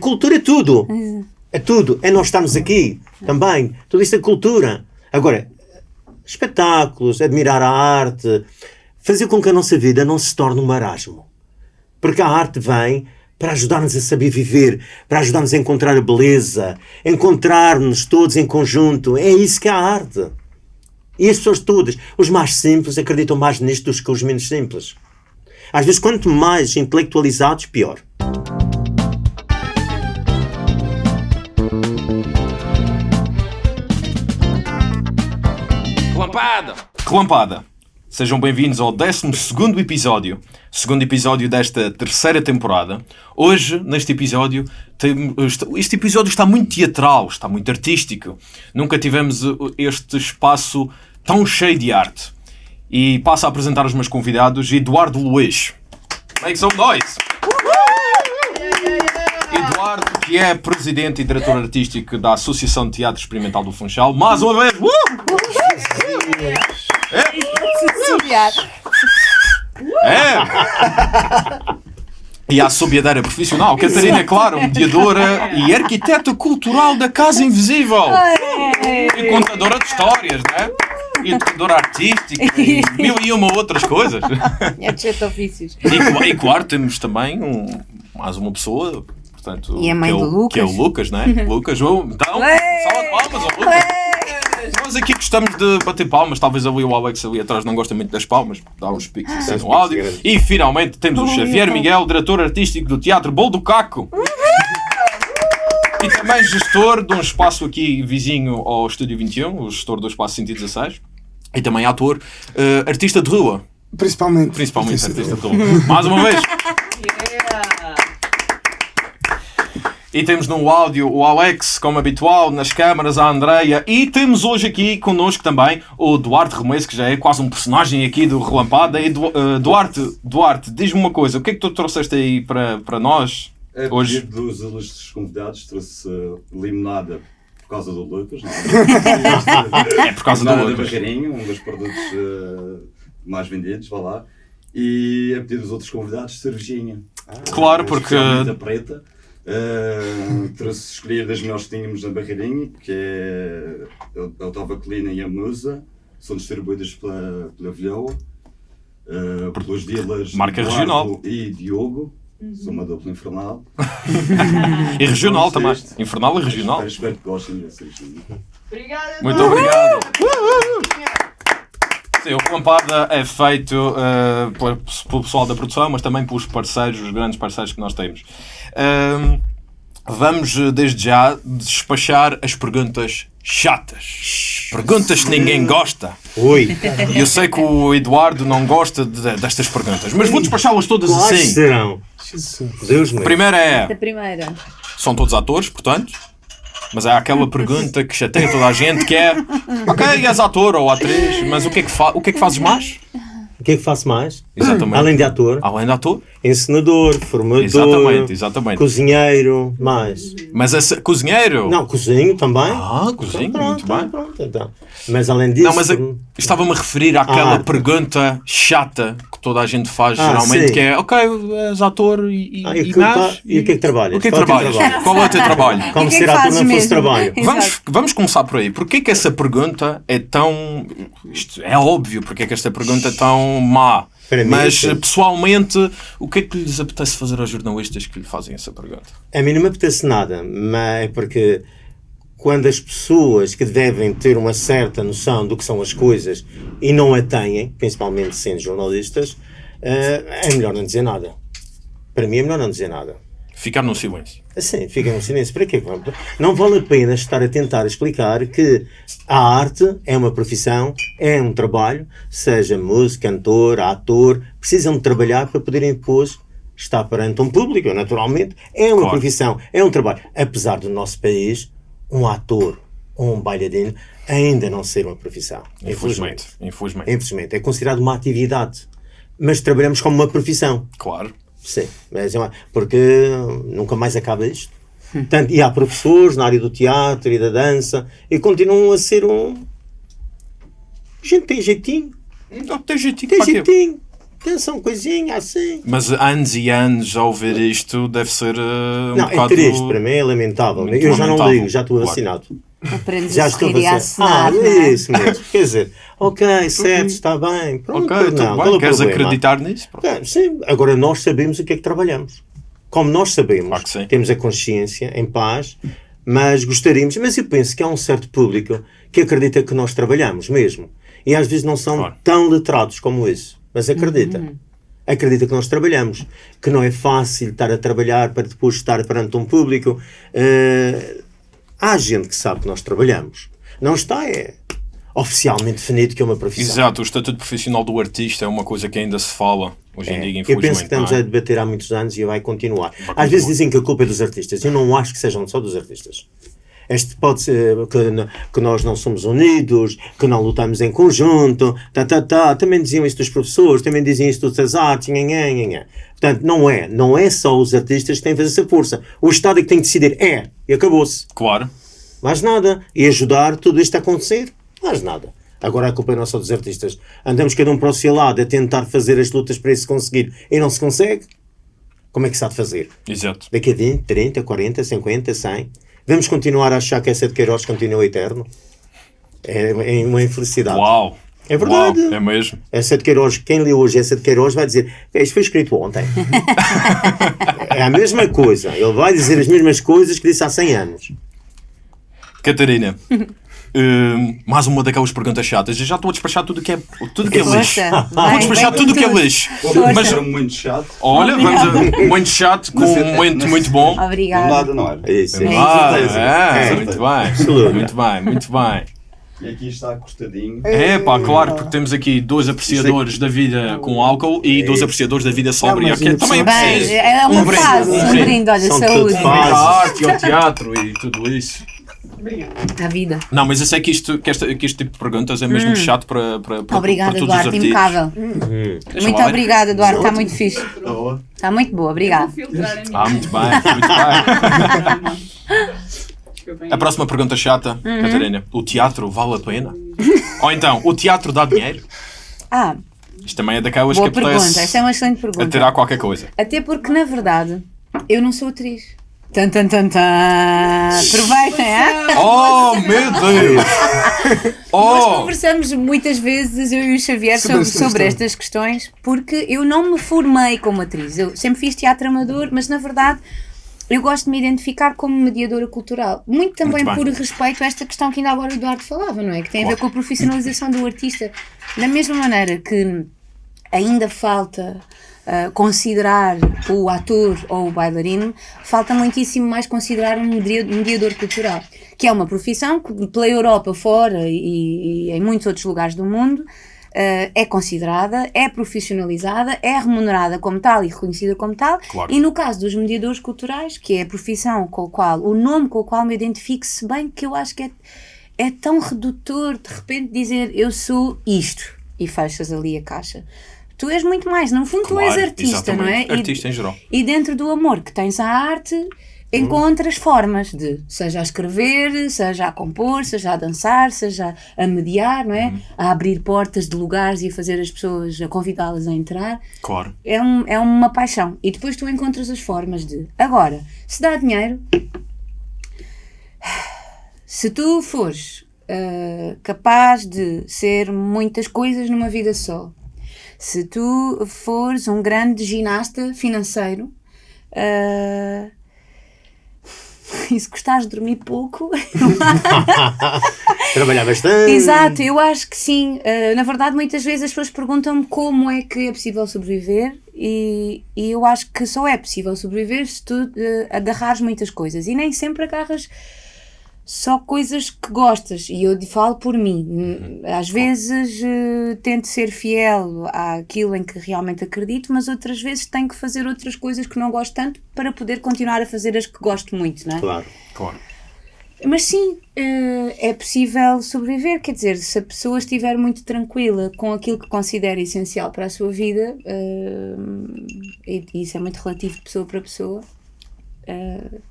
Cultura é tudo. É tudo. É nós estarmos aqui também. Tudo isso é cultura. Agora, espetáculos, admirar a arte, fazer com que a nossa vida não se torne um marasmo. Porque a arte vem para ajudar-nos a saber viver, para ajudar-nos a encontrar a beleza, encontrar-nos todos em conjunto. É isso que é a arte. E as pessoas todas, os mais simples, acreditam mais nisto do que os menos simples. Às vezes, quanto mais intelectualizados, pior. Relampada! Relampada! Sejam bem-vindos ao 12 episódio, segundo episódio desta terceira temporada. Hoje, neste episódio, tem, este episódio está muito teatral, está muito artístico. Nunca tivemos este espaço tão cheio de arte. E passo a apresentar os meus convidados, Eduardo Luiz. Make some noise! Eduardo, que é presidente e diretor artístico da Associação de Teatro Experimental do Funchal. Mais uma vez! Uh! É! E a assobiadeira profissional, Catarina Claro, mediadora e arquiteta cultural da Casa Invisível. E contadora de histórias, né? E educadora artística e mil e uma outras coisas. É de sete ofícios. E, e claro, temos também um, mais uma pessoa portanto, E a mãe que, é do o, Lucas. que é o Lucas, né? Lucas, oh, então, salva de palmas ao Lucas. Nós aqui gostamos de bater palmas, talvez ali o Alex ali atrás não gosta muito das palmas, dá uns piques assim no áudio. E finalmente temos o Xavier Miguel, diretor artístico do Teatro Bol do Caco. E também gestor de um espaço aqui vizinho ao Estúdio 21, o gestor do espaço 116. E também ator, eh, artista de rua, Principalmente. principalmente artista de rua. Mais uma vez. E temos no áudio o Alex, como habitual, nas câmaras a Andreia. E temos hoje aqui connosco também o Duarte Remes, que já é quase um personagem aqui do Relampada. E Du- eh, Duarte, Duarte, diz-me uma coisa, o que é que tu trouxeste aí para, para nós A hoje? pedido dos ilustres convidados, trouxe uh, limonada por causa do Lucas. Não é? É por causa do Lucas. Barreirinho, um dos produtos uh, mais vendidos, vá lá. E a pedido dos outros convidados, cervejinha. Claro, porque- preta. Uh, trouxe escolher das melhores que tínhamos na Barreirinha, que é a Otava Colina e a Musa. São distribuídas pela, pela Vilhoa. Uh, pelos dealers Marca regional. e Diogo. Sou uma dupla infernal. E regional Vamos também. isto. Infernal e regional. Espero, espero que gostem desses. Muito obrigado. Sim, o Relampada é feito pela- pelo pessoal da produção, mas também pelos parceiros, os grandes parceiros que nós temos. Ahm, vamos, eh, desde já, despachar as perguntas chatas. Perguntas que ninguém gosta. E eu sei que o Eduardo não gosta de- destas perguntas, mas vou despachá-las todas quais assim. serão? Deus A primeira é. A primeira. São todos atores, portanto. Mas há aquela pergunta que chateia toda a gente que é Ok, és ator ou atriz, mas o que é que, fa o que, é que fazes mais? O que é que faço mais? Exatamente. Além de ator, Além de ator? encenador, formador, Exatamente, exatamente. cozinheiro, mais. Mas esse cozinheiro? Não, cozinho também. Ah, cozinho, Então, muito pronto, bem. pronto, então. Mas além disso, Não, mas estava-me a referir àquela Ah. pergunta chata que toda a gente faz Ah, geralmente, sim. que é Ok, és ator e, Ah, e e e o que é que trabalhas? O que é que Qual é o teu trabalhas? trabalho? Qual é o teu trabalho? como é ser ator não fosse trabalho. Vamos, vamos começar por aí. Porquê que essa pergunta é tão. Isto é óbvio porque é que esta pergunta é tão má. Mim, Mas sim. pessoalmente, o que é que lhes apetece fazer aos jornalistas que lhe fazem essa pergunta? A mim não me apetece nada, mas é porque quando as pessoas que devem ter uma certa noção do que são as coisas e não a têm, principalmente sendo jornalistas, eh, é melhor não dizer nada. Para mim é melhor não dizer nada. Ficar no silêncio. Assim, fica no silêncio. Para quê? Não vale a pena estar a tentar explicar que a arte é uma profissão, é um trabalho, seja músico, cantor, ator, precisam de trabalhar para poderem depois estar perante um público, naturalmente. É uma Claro. profissão, é um trabalho. Apesar do nosso país, um ator ou um bailarino ainda não ser uma profissão. Infelizmente. Infelizmente. Infelizmente. É considerado uma atividade. Mas trabalhamos como uma profissão. Claro. Sim, mas é uma- porque nunca mais acaba isto. Tanto, e há professores na área do teatro e da dança e continuam a ser um. Gente, tem jeitinho, Não tem jeitinho. tem jeitinho. Dançam coisinha assim. Mas anos e anos a ouvir isto deve ser uh, um não, bocado... é triste, para mim é lamentável. Muito Eu já não lamentável. ligo, já estou Claro. vacinado. Aprendes Já a estou sorrir e a vacinado. Ah, não é? isso mesmo. Quer dizer, ok, certo, está bem. Pronto, Ok, não, tudo é bem. o Queres problema? acreditar nisso? Pronto. É, sim, agora nós sabemos o que é que trabalhamos. Como nós sabemos, Claro temos a consciência em paz, mas gostaríamos, mas eu penso que há um certo público que acredita que nós trabalhamos mesmo. E às vezes não são Claro. tão letrados como isso, mas acredita. Acredita que nós trabalhamos, que não é fácil estar a trabalhar para depois estar perante um público. Eh, há gente que sabe que nós trabalhamos. Não está é oficialmente definido que é uma profissão. Exato, o estatuto profissional do artista é uma coisa que ainda se fala hoje em É, dia, eu infelizmente. penso que estamos é? a debater há muitos anos e vai continuar. Às continuar. vezes dizem que a culpa é dos artistas. Eu não acho que sejam só dos artistas. Este pode ser que, que nós não somos unidos, que não lutamos em conjunto, tá, tá, tá. também diziam isso dos professores, também diziam isso das artes, nha, nha. Portanto, não é, não é só os artistas que têm que fazer essa força. O Estado é que tem que decidir, é, e acabou-se. Claro. Mais nada. E ajudar tudo isto a acontecer? Mais nada. Agora a culpa é só dos artistas. Andamos cada um para o seu lado a tentar fazer as lutas para isso conseguir e não se consegue. Como é que se há de fazer? Exato. Daqui a 20, 30, 40, 50, 100? Vamos continuar a achar que essa de Queiroz continua eterno? É, é uma infelicidade. Uau. É verdade. Uau, é mesmo. Essa de Queiroz, quem lê hoje essa de Queiroz vai dizer isto foi escrito ontem. é a mesma coisa. Ele vai dizer as mesmas coisas que disse há 100 anos. Catarina, hum, mais uma daquelas perguntas chatas. Eu já estou a despachar tudo que é, tudo que é lixo. Vou despachar vai tudo com que é lixo. Mas era muito chato. olha, vamos a um momento chato com Mas é- um momento muito bom. Não Obrigada. nada, não era. Isso, é. Ah, certeza. é, É. muito bem. Muito bem, muito bem. E aqui está acostadinho. É pá, claro, porque temos aqui dois apreciadores da vida com álcool e dois apreciadores da vida sóbria, que é também é Bem, preciso. é uma Um brinde, um um brinde. olha, saúde. arte e ao teatro e tudo isso. À vida. Não, mas eu sei que, isto, que, esta, que este tipo de perguntas é mesmo chato para, para, para, Obrigada, para todos Eduardo, os artigos. impecável. Deixa Muito lá ver. obrigada, Eduardo, está muito fixe. Está muito boa, obrigada. a. Ah, muito bem, muito bem. A próxima pergunta chata, Uhum. Catarina. O teatro vale a pena? Ou então, o teatro dá dinheiro? Ah, Isto também é daquelas boa que apetece pergunta, essa é uma excelente pergunta. atirar qualquer coisa. Até porque, na verdade, eu não sou atriz. Tan, tan, tan, tan. Aproveitem, é? Oh, meu Deus! Nós Oh! conversamos muitas vezes, eu e o Xavier, sobre, sobre estas questões, porque eu não me formei como atriz. Eu sempre fiz teatro amador, mas na verdade eu gosto de me identificar como mediadora cultural. Muito também Muito por respeito a esta questão que ainda agora o Eduardo falava, não é? Que tem a ver com a profissionalização do artista. Da mesma maneira que ainda falta ah, considerar o ator ou o bailarino, falta muitíssimo mais considerar um media- mediador cultural, que é uma profissão que pela Europa fora e, e em muitos outros lugares do mundo ah, é considerada, é profissionalizada, é remunerada como tal e reconhecida como tal. Claro. E no caso dos mediadores culturais, que é a profissão com a qual, o nome com o qual me identifico, se bem que eu acho que é, é tão redutor de repente dizer eu sou isto e fechas ali a caixa. Tu és muito mais, no fundo tu és Claro, artista, não é? Artista em geral. E dentro do amor que tens à arte, encontras formas de, seja a escrever, seja a compor, seja a dançar, seja a mediar, não é? Uhum. A abrir portas de lugares e a fazer as pessoas, a convidá-las a entrar Claro. é, um, é uma paixão. E depois tu encontras as formas de. Agora, se dá dinheiro, se tu fores ah, capaz de ser muitas coisas numa vida só, se tu fores um grande ginasta financeiro. ah, e se gostares de dormir pouco, Trabalhar bastante. Exato, eu acho que sim. Uh, na verdade, muitas vezes as pessoas perguntam-me como é que é possível sobreviver e, e eu acho que só é possível sobreviver se tu uh, agarrares muitas coisas e nem sempre agarras só coisas que gostas. E eu falo por mim. Às vezes uh, tento ser fiel àquilo em que realmente acredito, mas outras vezes tenho que fazer outras coisas que não gosto tanto para poder continuar a fazer as que gosto muito, não é? Claro. Claro. Mas sim, eh, é possível sobreviver. Quer dizer, se a pessoa estiver muito tranquila com aquilo que considera essencial para a sua vida, eh, e isso é muito relativo de pessoa para pessoa,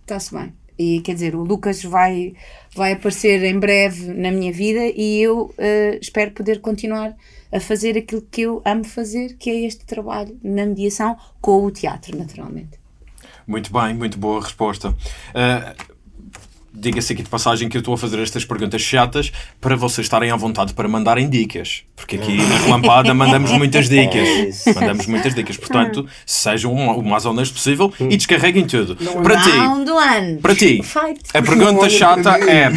está-se bem. E quer dizer, o Lucas vai, vai aparecer em breve na minha vida e eu eh, espero poder continuar a fazer aquilo que eu amo fazer, que é este trabalho na mediação com o teatro, naturalmente. Muito bem, muito boa resposta. Uh, Diga-se aqui de passagem que eu estou a fazer estas perguntas chatas para vocês estarem à vontade para mandarem dicas. Porque aqui na Relampada mandamos muitas dicas. É Mandamos muitas dicas. Portanto, sejam o mais honesto possível e descarreguem tudo. Para ti, para ti, a pergunta chata é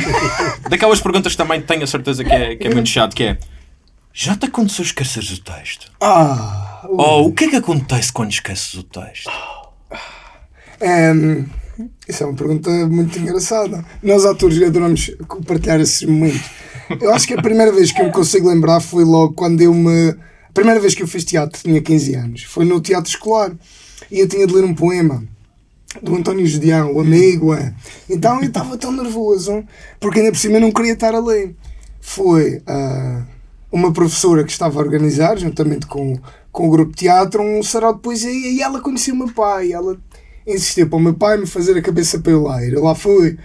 daquelas perguntas que também tenho a certeza que é, que é muito chato, que é já te aconteceu esqueceres o texto? Ah, Ou o que é que acontece quando esqueces o texto? Ehm, isso é uma pergunta muito engraçada. Nós, atores, adoramos compartilhar esses momentos. Eu acho que a primeira vez que eu me consigo lembrar foi logo quando eu me. A primeira vez que eu fiz teatro, tinha 15 anos, foi no teatro escolar. E eu tinha de ler um poema do António Judião, o amigo. é. Então eu estava tão nervoso, porque ainda por cima eu não queria estar a ler. Foi ah, uma professora que estava a organizar, juntamente com, com o grupo de teatro, um sarau de poesia, e ela conhecia o meu pai. Ela insistiu para o meu pai me fazer a cabeça para eu lá ir. Eu lá fui.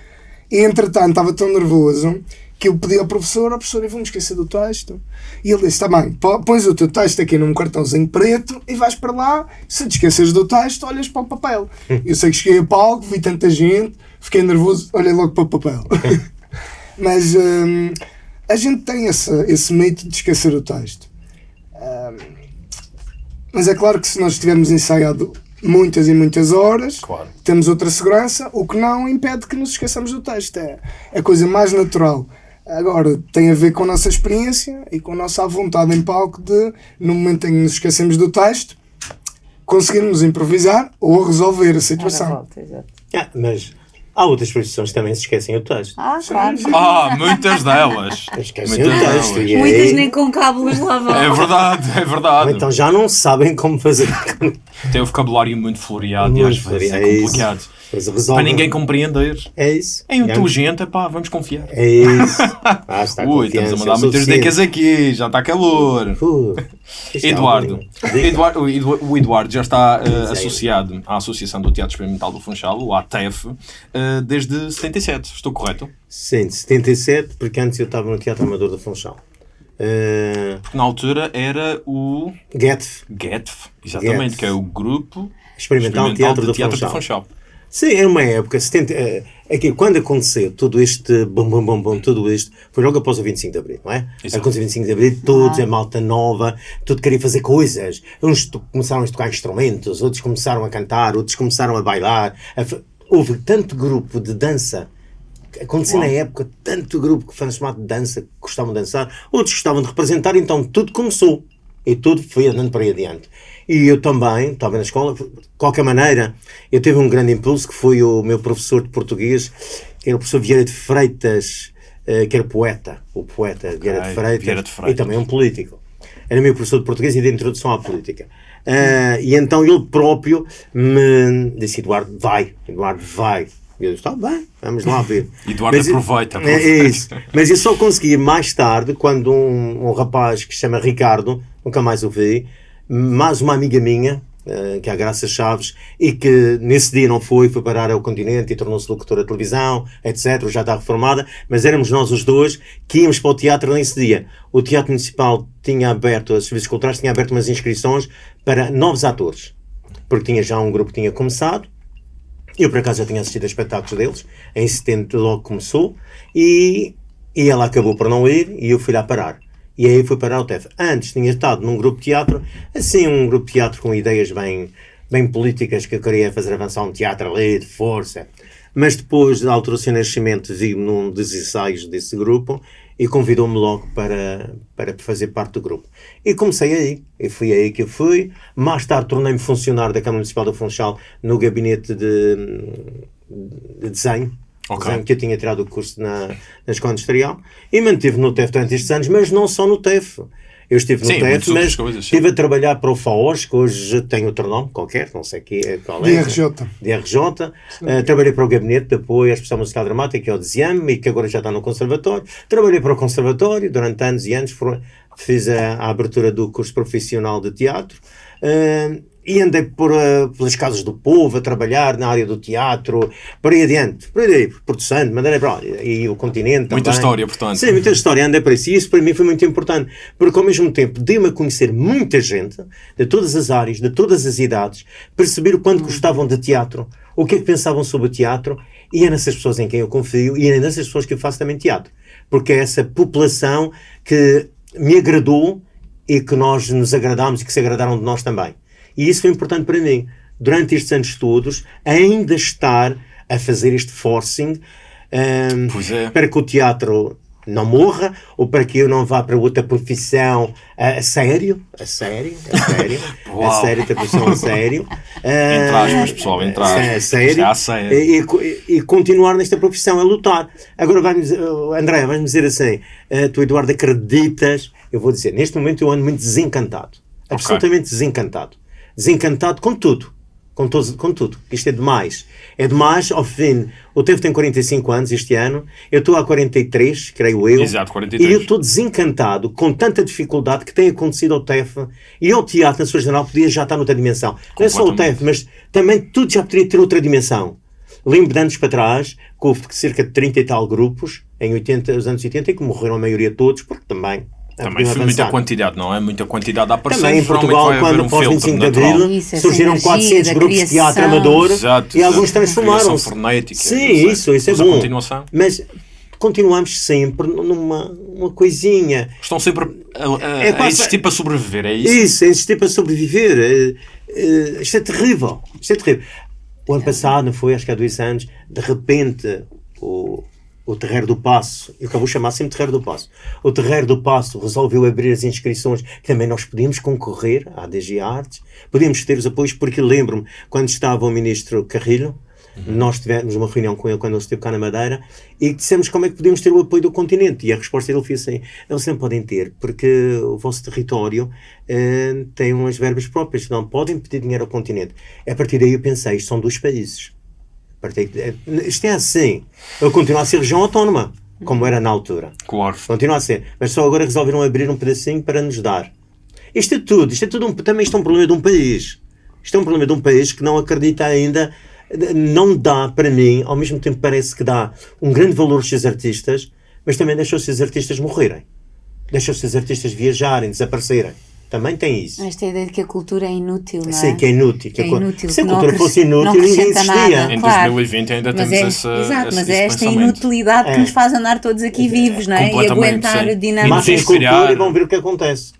E entretanto estava tão nervoso que eu pedi ao professor, ao professor, eu vou-me esquecer do texto. E ele disse, está bem, pô- pões o teu texto aqui num cartãozinho preto e vais para lá, se te esqueces do texto, olhas para o papel. Eu sei que cheguei a palco, vi tanta gente, fiquei nervoso, olhei logo para o papel. Mas hum, a gente tem esse, esse mito de esquecer o texto. Hum, mas é claro que se nós tivermos ensaiado muitas e muitas horas, Claro. temos outra segurança, o que não impede que nos esqueçamos do texto. É é a coisa mais natural. Agora, tem a ver com a nossa experiência e com a nossa vontade em palco de, no momento em que nos esquecemos do texto, conseguirmos improvisar ou resolver a situação. Ah, mas há outras profissões que também se esquecem o texto. Ah, claro. Ah, muitas delas. Esquecem Muitas o texto. delas. E Muitas nem com cábulas lá vão. É verdade, é ou verdade. então já não sabem como fazer. Tem o vocabulário muito floreado e Muito às vezes é é isso. Resolve. Para ninguém compreender. É isso. É inteligente, pá, vamos confiar. É isso. Ah, está Ui, estamos a mandar é muitas dicas aqui, já está calor. Uh, isto é Eduardo. Eduardo, o Edu- o Eduardo já está eh, Sim. associado à Associação do Teatro Experimental do Funchal, o ATEF, eh, desde 77. Estou correto? Sim, de 77, porque antes eu estava no Teatro Amador da Funchal. Uh, Porque na altura era o Getf, GETF, exatamente, GETF. que é o Grupo Experimental, Teatro, de Teatro Funchal. do Funchal. Sim, era uma época, 70, eh, aqui, quando aconteceu todo este bom, bom, bom, bom, tudo isto, foi logo após o 25 de Abril, não é? Exato. Aconteceu o 25 de Abril, todos, a malta nova, tudo queria fazer coisas. Uns começaram a tocar instrumentos, outros começaram a cantar, outros começaram a bailar. a Houve tanto grupo de dança Acontecia Uau. na época tanto grupo que foi chamado de dança, que gostavam de dançar, outros gostavam de representar, então tudo começou e tudo foi andando para aí adiante. E eu também, estava na escola, de qualquer maneira, eu tive um grande impulso que foi o meu professor de português, que era o professor Vieira de Freitas, eh, que era poeta, o poeta Vieira, de Freitas, Vieira de Freitas. e também um político. Era meu professor de português e de introdução à política. Ah, e então ele próprio me disse: Eduardo, vai, Eduardo, vai. E eu disse: está bem, vamos lá ver. Eduardo, Mas- aproveita, É, é isso. Mas eu só consegui mais tarde, quando um, um rapaz que se chama Ricardo, nunca mais o vi, mais uma amiga minha, eh, que é a Graça Chaves, e que nesse dia não foi, foi parar ao continente e tornou-se locutora de televisão, etc. Já está reformada, mas éramos nós os dois que íamos para o teatro nesse dia. O Teatro Municipal tinha aberto, os serviços culturais tinha aberto umas inscrições para novos atores, porque tinha já um grupo que tinha começado. Eu, por acaso, já tinha assistido a espetáculos deles. Em 70 logo começou. E, e ela acabou por não ir e eu fui lá parar. E aí fui parar ao TEF. Antes tinha estado num grupo de teatro, assim, um grupo de teatro com ideias bem, bem políticas que eu queria fazer avançar um teatro ali, de força. Mas depois da altura do seu nascimento, vi-me num dos ensaios desse grupo e convidou-me logo para, para fazer parte do grupo. E comecei aí. E foi aí que eu fui. Mais tarde tornei-me funcionário da Câmara Municipal do Funchal no gabinete de, de desenho. Ok. Desenho, que eu tinha tirado o curso na, na Escola Industrial e mantive no TEF durante estes anos, mas não só no TEF. Eu estive no Sim, TEF, mas coisas, sim. estive a trabalhar para o FAOS, que hoje tem outro nome qualquer, não sei que, qual é. DRJ. DRJ. Uh, trabalhei para o Gabinete de Apoio à Expressão Musical Dramática, que é o DZIAM, e que agora já está no Conservatório. Trabalhei para o Conservatório durante anos e anos, for- fiz a, a abertura do curso profissional de teatro. Uh, e andei por, uh, pelas casas do povo a trabalhar na área do teatro, por aí adiante, por aí, Santo, Madeira para e o continente Muita também. história, portanto. Sim, muita história, andei por isso e isso para mim foi muito importante, porque ao mesmo tempo dei-me a conhecer muita gente de todas as áreas, de todas as idades, perceber o quanto gostavam de teatro, o que é que pensavam sobre o teatro e é nessas pessoas em quem eu confio e é nessas pessoas que eu faço também teatro, porque é essa população que me agradou e que nós nos agradámos e que se agradaram de nós também. E isso foi importante para mim. Durante estes anos todos, ainda estar a fazer este forcing um, Pois é. para que o teatro não morra ou para que eu não vá para outra profissão a, a sério, a sério, a sério, a sério, outra profissão a sério. Entre aspas, pessoal, entre aspas. a sério, a sério. E, e- e continuar nesta profissão, a lutar. Agora, vai-me, André, vais-me dizer assim: eh, tu, Eduardo, acreditas? Eu vou dizer, neste momento eu ando muito desencantado. Absolutamente desencantado. Desencantado com tudo. Com, todos, com tudo. Isto é demais. É demais, ao fim. O Tevo tem 45 anos este ano, eu estou há 43, creio eu. Exato, 43. E eu estou desencantado com tanta dificuldade que tem acontecido ao TEF e ao teatro, na sua geral, podia já estar noutra dimensão. Não é só o. TEF, mas também tudo já poderia ter outra dimensão. Lembro de anos para trás, que houve cerca de 30 e tal grupos, em 80, os anos 80, e que morreram a maioria todos, porque também. Também podiam foi muita quantidade, não é? Muita quantidade a aparecer. Também em Portugal, quando um pós filtro 25 de. Abril, Isso, surgiram energia 400 da grupos de teatro amador Exato, e alguns transformaram-se. Sim, isso, isso é Mas a bom. continuação. Mas continuamos sempre numa uma coisinha. Estão sempre a, a- É a quase- existir para sobreviver, é isso? Isso, é insistir para sobreviver. Eh, isto é terrível. Isto é terrível. O ano passado, não foi? Acho que há dois anos, de repente, o, o Terreiro do Passo, eu acabo de chamar sempre Terreiro do Passo, o Terreiro do Passo resolveu abrir as inscrições, que também nós podíamos concorrer à DG Artes, podíamos ter os apoios, porque lembro-me, quando estava o Ministro Carrilho, nós tivemos uma reunião com ele quando ele esteve cá na Madeira e dissemos como é que podíamos ter o apoio do continente. E a resposta dele foi assim: eles não podem ter, porque o vosso território eh, tem umas verbas próprias, não podem pedir dinheiro ao continente. A partir daí eu pensei: isto são dois países. De- Isto é assim. Ele continua a ser região autónoma, como era na altura. Claro. Continua a ser. Mas só agora resolveram abrir um pedacinho para nos dar. Isto é tudo. Isto é tudo um, também isto é um problema de um país. Isto é um problema de um país que não acredita ainda, não dá para mim, ao mesmo tempo parece que dá um grande valor aos seus artistas, mas também deixa os seus artistas morrerem. Deixa os seus artistas viajarem, desaparecerem. Também tem isso. Esta ideia de que a cultura é inútil, não é? Sim, que é inútil. Que é inútil, Se a cultura fosse não inútil, ninguém acrescenta existia. nada. Em Claro. 2020 ainda Mas temos é, essa, exato, esse, mas esse é esta pensamento. inutilidade É. que nos faz andar todos aqui vivos, não é? E aguentar sim. a dinâmica. Mas Matem a inspirar- cultura e vão ver o que acontece.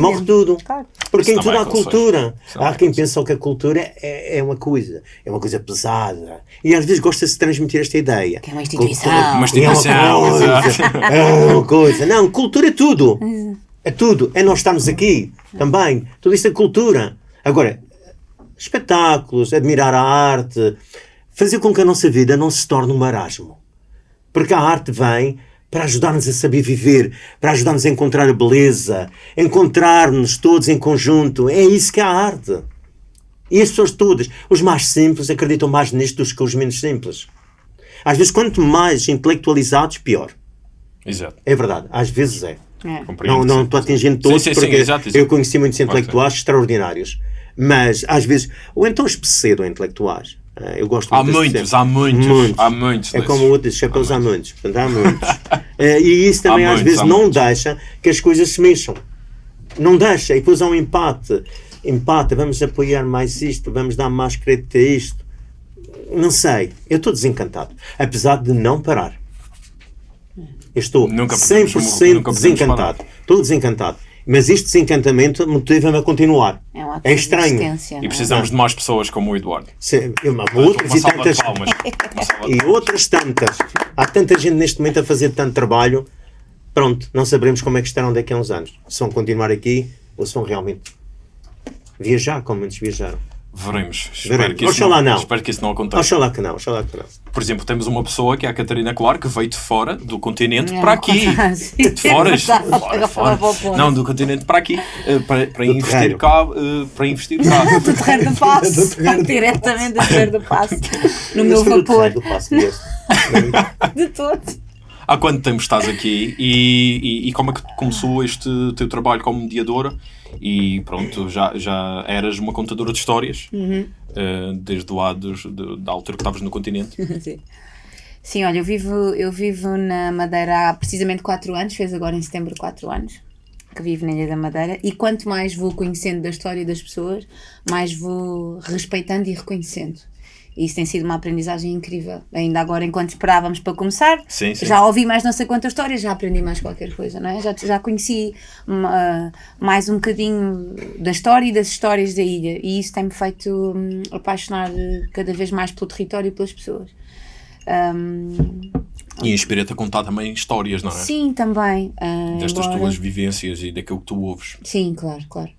Morre tudo. Claro. Porque em tudo também há cultura. Há quem aconselho. pensa que a cultura é, é uma coisa, é uma coisa pesada. E às vezes gosta-se de transmitir esta ideia. Que é uma instituição. Cultura- Uma é instituição, uma coisa, é uma coisa. Não, cultura é tudo. É tudo. É nós estarmos aqui também. Tudo isto é cultura. Agora, espetáculos, admirar a arte, fazer com que a nossa vida não se torne um marasmo. Porque a arte vem para ajudar-nos a saber viver, para ajudar-nos a encontrar a beleza, encontrar-nos todos em conjunto. É isso que é a arte. E as pessoas todas, os mais simples, acreditam mais nisto do que os menos simples. Às vezes, quanto mais intelectualizados, pior. Exato. É verdade, às vezes é. É. Não, não estou atingindo todos, sim, sim, porque exato, exato. eu conheci muitos intelectuais extraordinários. Mas, às vezes, ou então os pseudo-intelectuais. Ah, Eu gosto Há muito muitos, há muitos, há muitos É desses. como o outro diz, chapéus há muitos. Há muitos. Eh, e isso também Há às muitos, vezes há não muitos. deixa que as coisas se mexam. Não deixa. E depois há um empate. Empate, vamos apoiar mais isto, vamos dar mais crédito a isto. Não sei. Eu estou desencantado. Apesar de não parar. Eu estou Nunca podemos- 100% nunca desencantado. Estou desencantado. Mas este desencantamento motiva-me a continuar. É um É estranho. E é? precisamos de mais pessoas como o Eduardo. Eu- Uma outras e tantas. Uma salva de E outras tantas. Há tanta gente neste momento a fazer tanto trabalho. Pronto, não saberemos como é que estarão daqui a uns anos. Se vão continuar aqui ou se vão realmente viajar como muitos viajaram. Veremos. Espero Veremos. que, isso Oxalá não. espero que isso não aconteça. Oxalá que não, oxalá que não. Por exemplo, temos uma pessoa que é a Catarina Claro, que veio de fora do continente Não, para aqui. sim, De fora, é fora, fora. Não, do continente para aqui. eh, Para, para investir terreiro. cá. eh, Para investir cá. Do Terreiro do Passo. Diretamente do Terreiro do Passo. No meu vapor. terreno do Passo. De todo. há quanto tempo estás aqui e, e, e como é que começou este teu trabalho como mediadora? E pronto, já, já eras uma contadora de histórias, uh, desde lá dos, de- da altura que estavas no continente. Sim. Sim, olha, eu vivo, eu vivo na Madeira há precisamente 4 anos, fez agora em setembro 4 anos que vivo na Ilha da Madeira e quanto mais vou conhecendo da história das pessoas, mais vou respeitando e reconhecendo. E isso tem sido uma aprendizagem incrível. Ainda agora, enquanto esperávamos para começar, Sim, sim. já ouvi mais não sei quantas histórias, já aprendi mais qualquer coisa, não é? Já, já conheci mais um bocadinho da história e das histórias da ilha. E isso tem-me feito hum, apaixonar cada vez mais pelo território e pelas pessoas. Hum, E inspira-te a contar também histórias, não é? sim, também. ah, Destas tuas vivências e daquilo que tu ouves. Sim, claro, claro.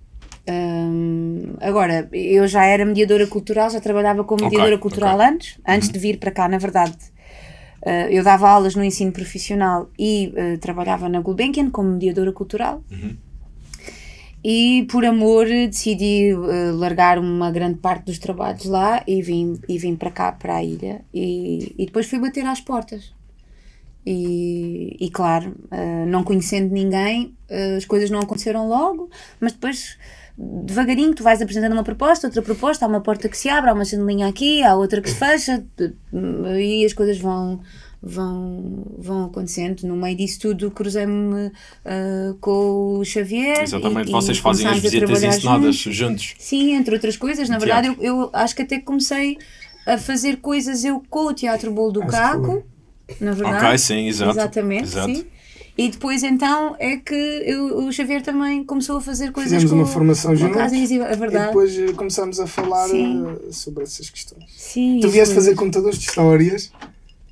Hum, agora, eu já era mediadora cultural, já trabalhava como mediadora cultural ok. antes, antes de vir para cá, na verdade. Uh, eu dava aulas no ensino profissional e uh, trabalhava na Gulbenkian como mediadora cultural. E por amor decidi uh, largar uma grande parte dos trabalhos lá e vim, e vim para cá, para a ilha. E, e depois fui bater às portas. E, e claro, não conhecendo ninguém, as coisas não aconteceram logo, mas depois, devagarinho, tu vais apresentando uma proposta, outra proposta, há uma porta que se abre, há uma janelinha aqui, há outra que se fecha, e as coisas vão, vão, vão acontecendo. No meio disso tudo, cruzei-me eh, com o Xavier. Exatamente, e- vocês e fazem as visitas ensinadas juntos. juntos. Sim, entre outras coisas. Na verdade, eu, eu acho que até comecei a fazer coisas eu com o Teatro Bolo do Acho que Caco, na verdade. Ok, sim, exato. Exatamente, Exato. sim. E depois então é que eu- o Xavier também começou a fazer coisas Fizemos com uma formação juntos é E verdade. depois eh, começámos a falar Sim. eh, sobre essas questões. Sim, Tu vieste foi- fazer contadores de histórias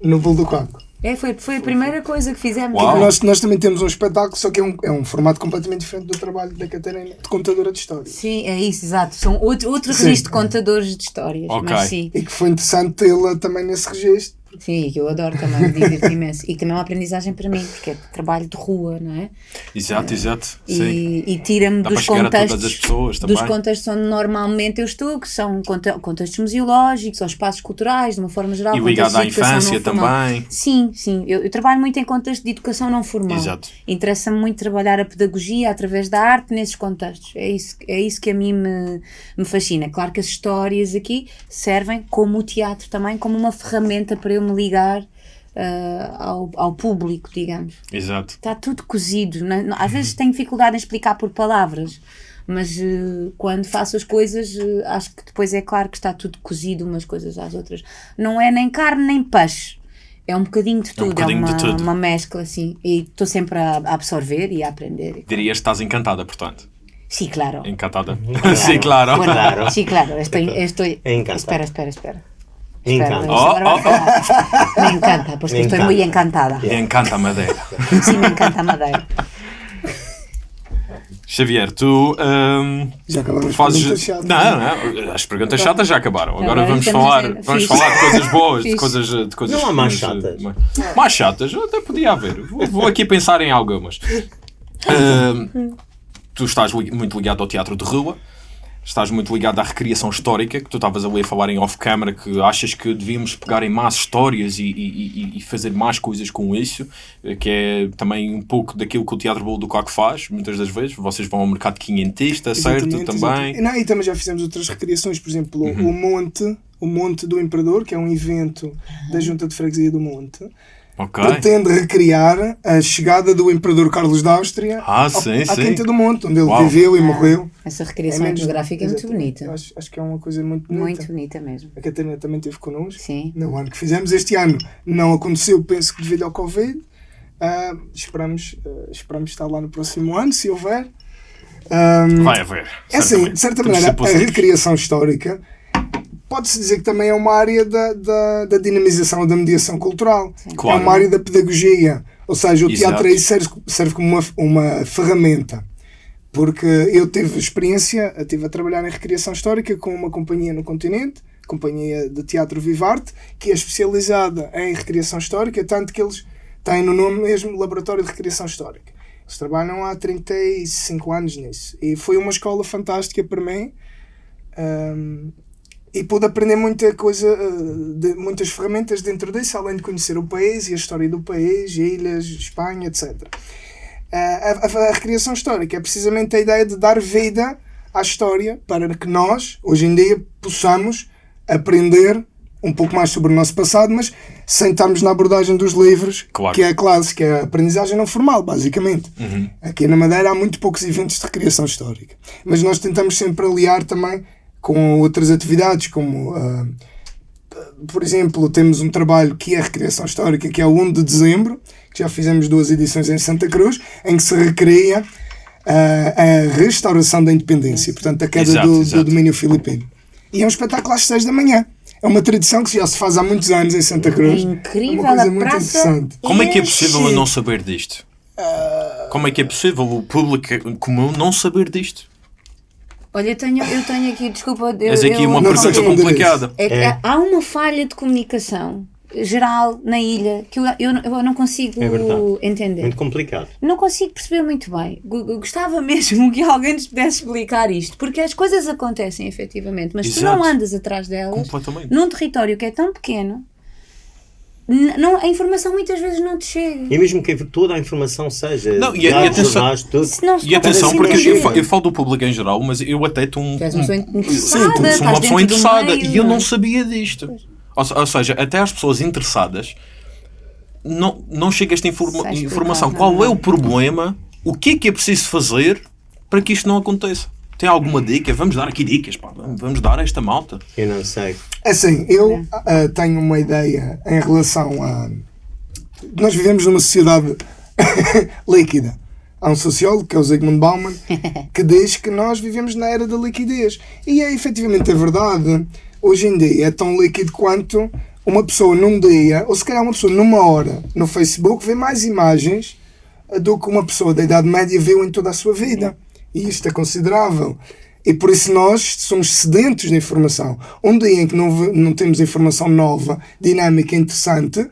no Bolo do Caco. É, foi, foi a primeira coisa que fizemos. Uau. Nós, nós também temos um espetáculo, só que é um, é um formato completamente diferente do trabalho da Catarina de contadora de histórias. Sim, é isso, exato. São outro, outro Sim. registro de contadores de histórias. Ok. Mas sim, E que foi interessante tê-la também nesse registro. Sim, que eu adoro também, me divirto imenso. E também é uma aprendizagem para mim, porque é trabalho de rua, não é? Exato, exato. Sim. e, e tira-me dos contextos dos contextos onde normalmente eu estou, que são conte- contextos museológicos ou espaços culturais, de uma forma geral. E ligado à infância também. Sim, sim. Eu, eu trabalho muito em contexto de educação não formal. Exato. Interessa-me muito trabalhar a pedagogia através da arte nesses contextos. É isso, é isso que a mim me, me fascina. Claro que as histórias aqui servem como o teatro também, como uma ferramenta para eu me ligar ah, ao, ao público, digamos Exato. está tudo cozido. não- Às vezes tenho dificuldade em explicar por palavras, mas eh, quando faço as coisas, eh, acho que depois é claro que está tudo cozido umas coisas às outras. Não é nem carne nem peixe. É um bocadinho de tudo, é, bocadinho de uma, tudo. uma mescla assim. E estou sempre a, a absorver e a aprender. Dirias que estás encantada, portanto. Sim, claro. Encantada. Sim, claro. Bueno, Claro. Sí, claro. Estoy, estoy... Encantado. Espera, espera, espera. Me encanta. Oh, oh, quedar. Me encanta, pues Me estoy encanta. muy encantada. E encanta a Madeira. Sí, me encanta Madeira. Xavier, tu hum, Já acabaram as fazes. perguntas chatas. Não, não, as perguntas chatas já acabaram. Agora Agora vamos falar, a ver. vamos falar de coisas boas, de coisas, de coisas. Não há mais chatas. mais- Mais chatas, até podia haver. Vou, vou aqui pensar em algumas. Hum, tu estás li- muito ligado ao teatro de rua. Estás muito ligado à recriação histórica, que tu estavas ali a falar em off-camera, que achas que devíamos pegar em mais histórias e, e- e- fazer mais coisas com isso, eh, que é também um pouco daquilo que o Teatro Bolo do Caco faz, muitas das vezes. Vocês vão ao mercado quinhentista, certo? Exatamente, Também. Uhum. Não, e também já fizemos outras recriações, por exemplo, o Monte, o Monte do Imperador, que é um evento da Junta de Freguesia do Monte, Ok. pretende recriar a chegada do Imperador Carlos da Áustria Ah, ao- sim, à sim. Quinta do Monte, onde ele Uau. viveu e morreu. Essa recriação menos- etnográfica é muito bonita. Acho, acho que é uma coisa muito bonita. Muito bonita mesmo. A Catarina também esteve connosco. Sim. No ano que fizemos este ano não aconteceu, penso que devido ao Covid. Ah, esperamos, ah, esperamos estar lá no próximo ano, se houver. Ah, Vai haver. é assim, de certa maneira, a recriação histórica pode-se dizer que também é uma área da, da, da dinamização ou da mediação cultural. Claro. É uma área da pedagogia. Ou seja, o Exato. teatro aí serve, serve como uma, uma ferramenta. Porque eu tive experiência, eu estive a trabalhar em recriação histórica com uma companhia no continente, companhia de teatro Vivarte, que é especializada em recriação histórica, tanto que eles têm no nome mesmo Laboratório de Recriação Histórica. Eles trabalham há 35 anos nisso. E foi uma escola fantástica para mim. Ahm, e pude aprender muita coisa, eh, de, muitas ferramentas dentro disso, além de conhecer o país e a história do país, ilhas, Espanha, etc. A, a, a recriação histórica é precisamente a ideia de dar vida à história para que nós, hoje em dia, possamos aprender um pouco mais sobre o nosso passado, mas sem estarmos na abordagem dos livros, Claro. que é a clássica, é a aprendizagem não formal, basicamente. Aqui na Madeira há muito poucos eventos de recriação histórica, mas nós tentamos sempre aliar também com outras atividades, como, ah, por exemplo, temos um trabalho que é a recriação histórica, que é o 1 de dezembro, que já fizemos duas edições em Santa Cruz, em que se recria ah, a restauração da independência, portanto, a queda Exato, do, do exato. domínio filipino. E é um espetáculo às 6 da manhã. É uma tradição que já se faz há muitos anos em Santa Cruz. É incrível, É uma coisa a muito praça interessante. Como é que é possível eu não saber disto? Como é que é possível o público comum não saber disto? Olha, eu tenho, eu tenho aqui, desculpa. Eu, Mas aqui eu- uma não pergunta complicada. É que É. há uma falha de comunicação geral na ilha que eu, eu, eu não consigo É verdade. entender. Muito complicado. Não consigo perceber muito bem. Gostava mesmo que alguém nos pudesse explicar isto, porque as coisas acontecem efetivamente, mas tu Exato. não andas atrás delas num território que é tão pequeno. Não, a informação muitas vezes não te chega. E mesmo que toda a informação seja. Não, e- e dados, atenção- jornais, tudo. Se não se E atenção, porque eu, eu falo do público em geral, mas eu até estou um. Tu és uma pessoa um- interessada, Sim, sou uma pessoa interessada meio, e eu não é? sabia disto. Ou, ou seja, até as pessoas interessadas não, não chega esta informa- informação. Qual não. é o problema? O que é que é preciso fazer para que isto não aconteça? Tem alguma dica? Vamos dar aqui dicas, pá. Vamos dar a esta malta. Eu não sei. Assim, eu ah, tenho uma ideia em relação a. Nós vivemos numa sociedade líquida. Há um sociólogo, que é o Zygmunt Bauman, que diz que nós vivemos na era da liquidez. E é efetivamente a verdade. Hoje em dia é tão líquido quanto uma pessoa num dia, ou se calhar uma pessoa numa hora, no Facebook, vê mais imagens ah, do que uma pessoa da Idade Média viu em toda a sua vida. E isto é considerável. E por isso nós somos sedentos de informação. Um dia em que não, não temos informação nova, dinâmica, interessante,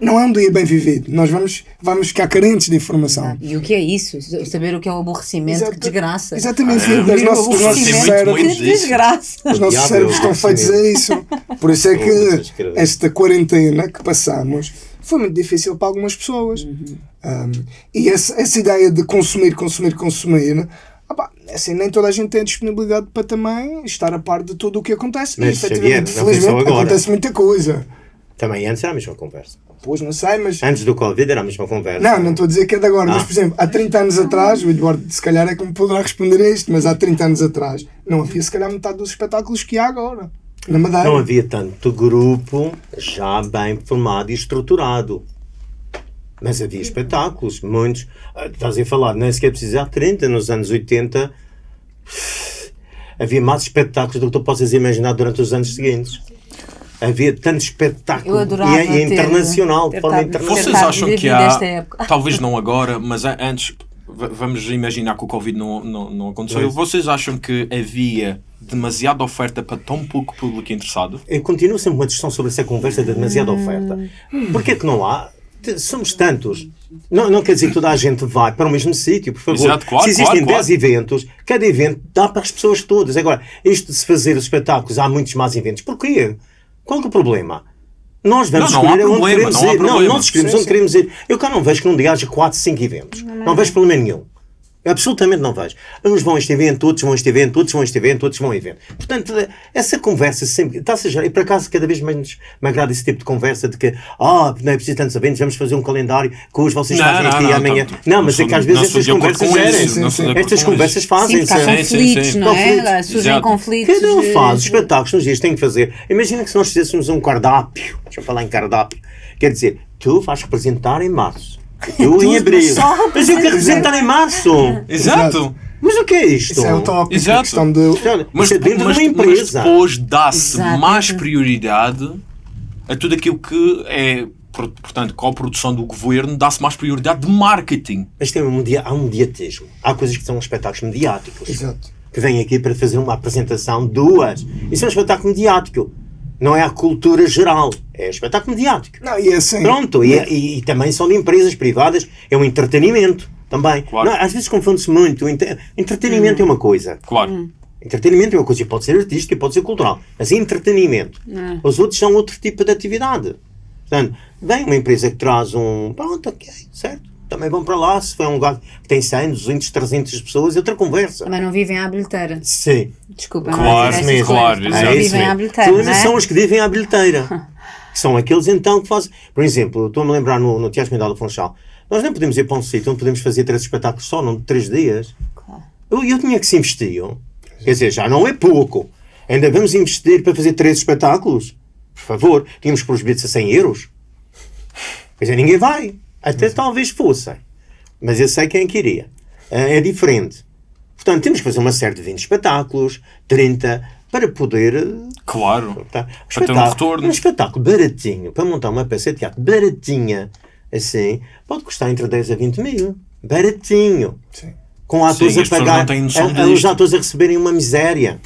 não é um dia bem vivido. Nós vamos, vamos ficar carentes de informação. E o que é isso? Saber o que é o aborrecimento, Exata- que desgraça. Exatamente. Ah, Os nossos, os nossos muito, cérebros, muito Que desgraça. os nossos cérebros estão feitos a isso. Por isso é que esta quarentena que passamos foi muito difícil para algumas pessoas. Um, e essa, essa ideia de consumir, consumir, consumir. Opá, assim, nem toda a gente tem a disponibilidade para também estar a par de tudo o que acontece. Mas, e Xavier, felizmente, acontece muita coisa. Também antes era a mesma conversa. Pois não sei, mas. Antes do Covid era a mesma conversa. Não, não estou a dizer que é de agora, mas Ah. por exemplo, há 30 anos atrás, o Eduardo se calhar é que me poderá responder a isto, mas há 30 anos atrás não havia se calhar metade dos espetáculos que há agora. Na Madeira. Não havia tanto grupo já bem formado e estruturado. Mas havia espetáculos, muitos. Ah, Estás a falar, nem sequer precisar 30, nos anos 80 havia mais espetáculos do que tu possas imaginar durante os anos seguintes. Havia tanto espetáculo Eu adorava e, é- e ter- internacional, de forma internacional. Vocês acham que há, talvez não agora, mas antes, vamos imaginar que o Covid não, não, não aconteceu. Pois. Vocês acham que havia demasiada oferta para tão pouco público interessado? Eu continuo sempre uma discussão sobre essa conversa de demasiada oferta. Porquê que não há? Somos tantos. Não, não quer dizer que toda a gente vai para o mesmo sítio, por favor. Exato, claro, se existem claro, 10 eventos, cada evento dá para as pessoas todas. Agora, isto de se fazer os espetáculos, há muitos mais eventos. Porquê? Qual que é o problema? Nós vamos Não, não escolher onde problema, queremos não ir. Não, nós escolhemos Sim, onde sim. queremos ir. Eu cá não vejo que num dia haja 4, 5 eventos. Não, vejo problema nenhum. Absolutamente não vejo. Uns vão a este evento, outros vão a este evento, outros vão a este evento, outros vão a evento. Portanto, essa conversa sempre. Está-se a gerar- e por acaso cada vez menos me agrada esse tipo de conversa de que, ah, não é preciso tantos eventos, vamos fazer um calendário que hoje vocês Não, fazem não, aqui não, amanhã. tanto. Não, Não mas é que às vezes estas conversas com isso, gerem. Estas com conversas isso. Sim, porque há Sim, sim, conflitos, não é? Surgem conflitos. Cada um eh, faz os espetáculos nos dias tem que fazer. Imagina que se nós fizéssemos um cardápio, deixa eu falar em cardápio, quer dizer, tu vais representar em março, eu em abril, mas eu quero representar em março. Exato. Mas o que é isto? Isso é o tópico, Exato. questão de. Mas, é dentro mas- de uma mas empresa. depois dá-se mais prioridade a tudo aquilo que é, por- portanto, com a produção do governo, dá-se mais prioridade de marketing. Mas tem um media, há um mediatismo. Há coisas que são espetáculos mediáticos. Exato. Que vêm aqui para fazer uma apresentação, duas. Isso é um espetáculo mediático. Não é a cultura geral. É espetáculo mediático. Não, e é assim. Pronto, e, e- e também são de empresas privadas, é um entretenimento também. Claro. Não, às vezes confunde-se muito. Entretenimento é uma coisa, Claro. Entretenimento é uma coisa, pode ser artística, pode ser cultural, mas é entretenimento. Os outros são outro tipo de atividade. Portanto, vem uma empresa que traz um. Pronto, ok, certo. Também vão para lá. Se for um lugar que tem 100, 200, 300 pessoas, é outra conversa. Mas não vivem à bilheteira. Sim. Desculpa, Claro, não é essas claro. Não É isso vivem à mesmo. bilheteira, Então, não é? São os que vivem à bilheteira. que são aqueles então que fazem. Por exemplo, estou-me a lembrar no, no Teatro Mendal do Funchal. Nós nem podemos ir para um sítio onde podemos fazer três espetáculos só, não de três dias. Claro. Eu, eu tinha que se investir. Quer dizer, já não é pouco. Ainda vamos investir para fazer três espetáculos? Por favor, tínhamos que pôr os bilhetes a 100 euros. Quer dizer, ninguém vai. Até talvez fossem. Mas eu sei quem queria. É diferente. Portanto, temos que fazer uma série de 20 espetáculos, 30, para poder. eh, Claro. Tá. Para ter um retorno. Um espetáculo baratinho, para montar uma peça de teatro baratinha, assim, pode custar entre 10 a 20 mil. Baratinho. Sim. Com atores Sim, a pagar, a- os atores a receberem uma miséria.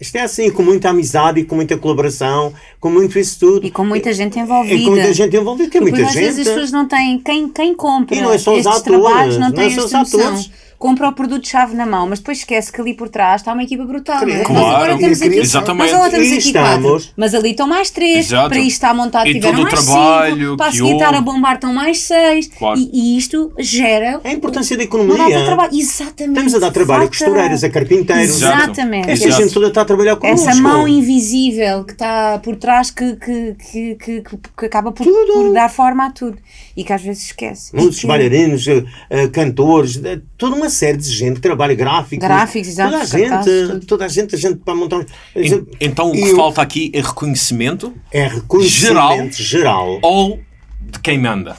Isto é assim, com muita amizade e com muita colaboração, com muito isso tudo. E com muita gente E envolvida. com muita gente envolvida, que é muita às gente. vezes as pessoas não têm. Quem, quem compra E não é só os estes atores, trabalhos não não tem é só os atores. Compra o produto-chave na mão, mas depois esquece que ali por trás está uma equipa brutal. é? Claro. Nós agora temos aqui, Exatamente. nós agora temos E aqui estamos- quatro, mas ali estão mais três. Exato. Para isto está montado, E tiveram todo o mais trabalho cinco. Para seguir estar a bombar estão mais seis. Claro. E, e isto gera. A importância da economia. trabalho. Exatamente. Estamos a dar trabalho a costureiros, a carpinteiros. Exatamente. Esta Exato. gente toda está a trabalhar connosco. Essa mão invisível que está por trás que, que, que, que, que acaba por, por dar forma a tudo e que às vezes esquece. Muitos bailarinos, eh, eh, cantores, toda uma série de gente que trabalha gráficos. Gráficos, exato, Toda a gente, tudo. toda a gente, a gente para montar. En- Então o que E o- falta aqui é reconhecimento É reconhecimento geral. ou de quem manda.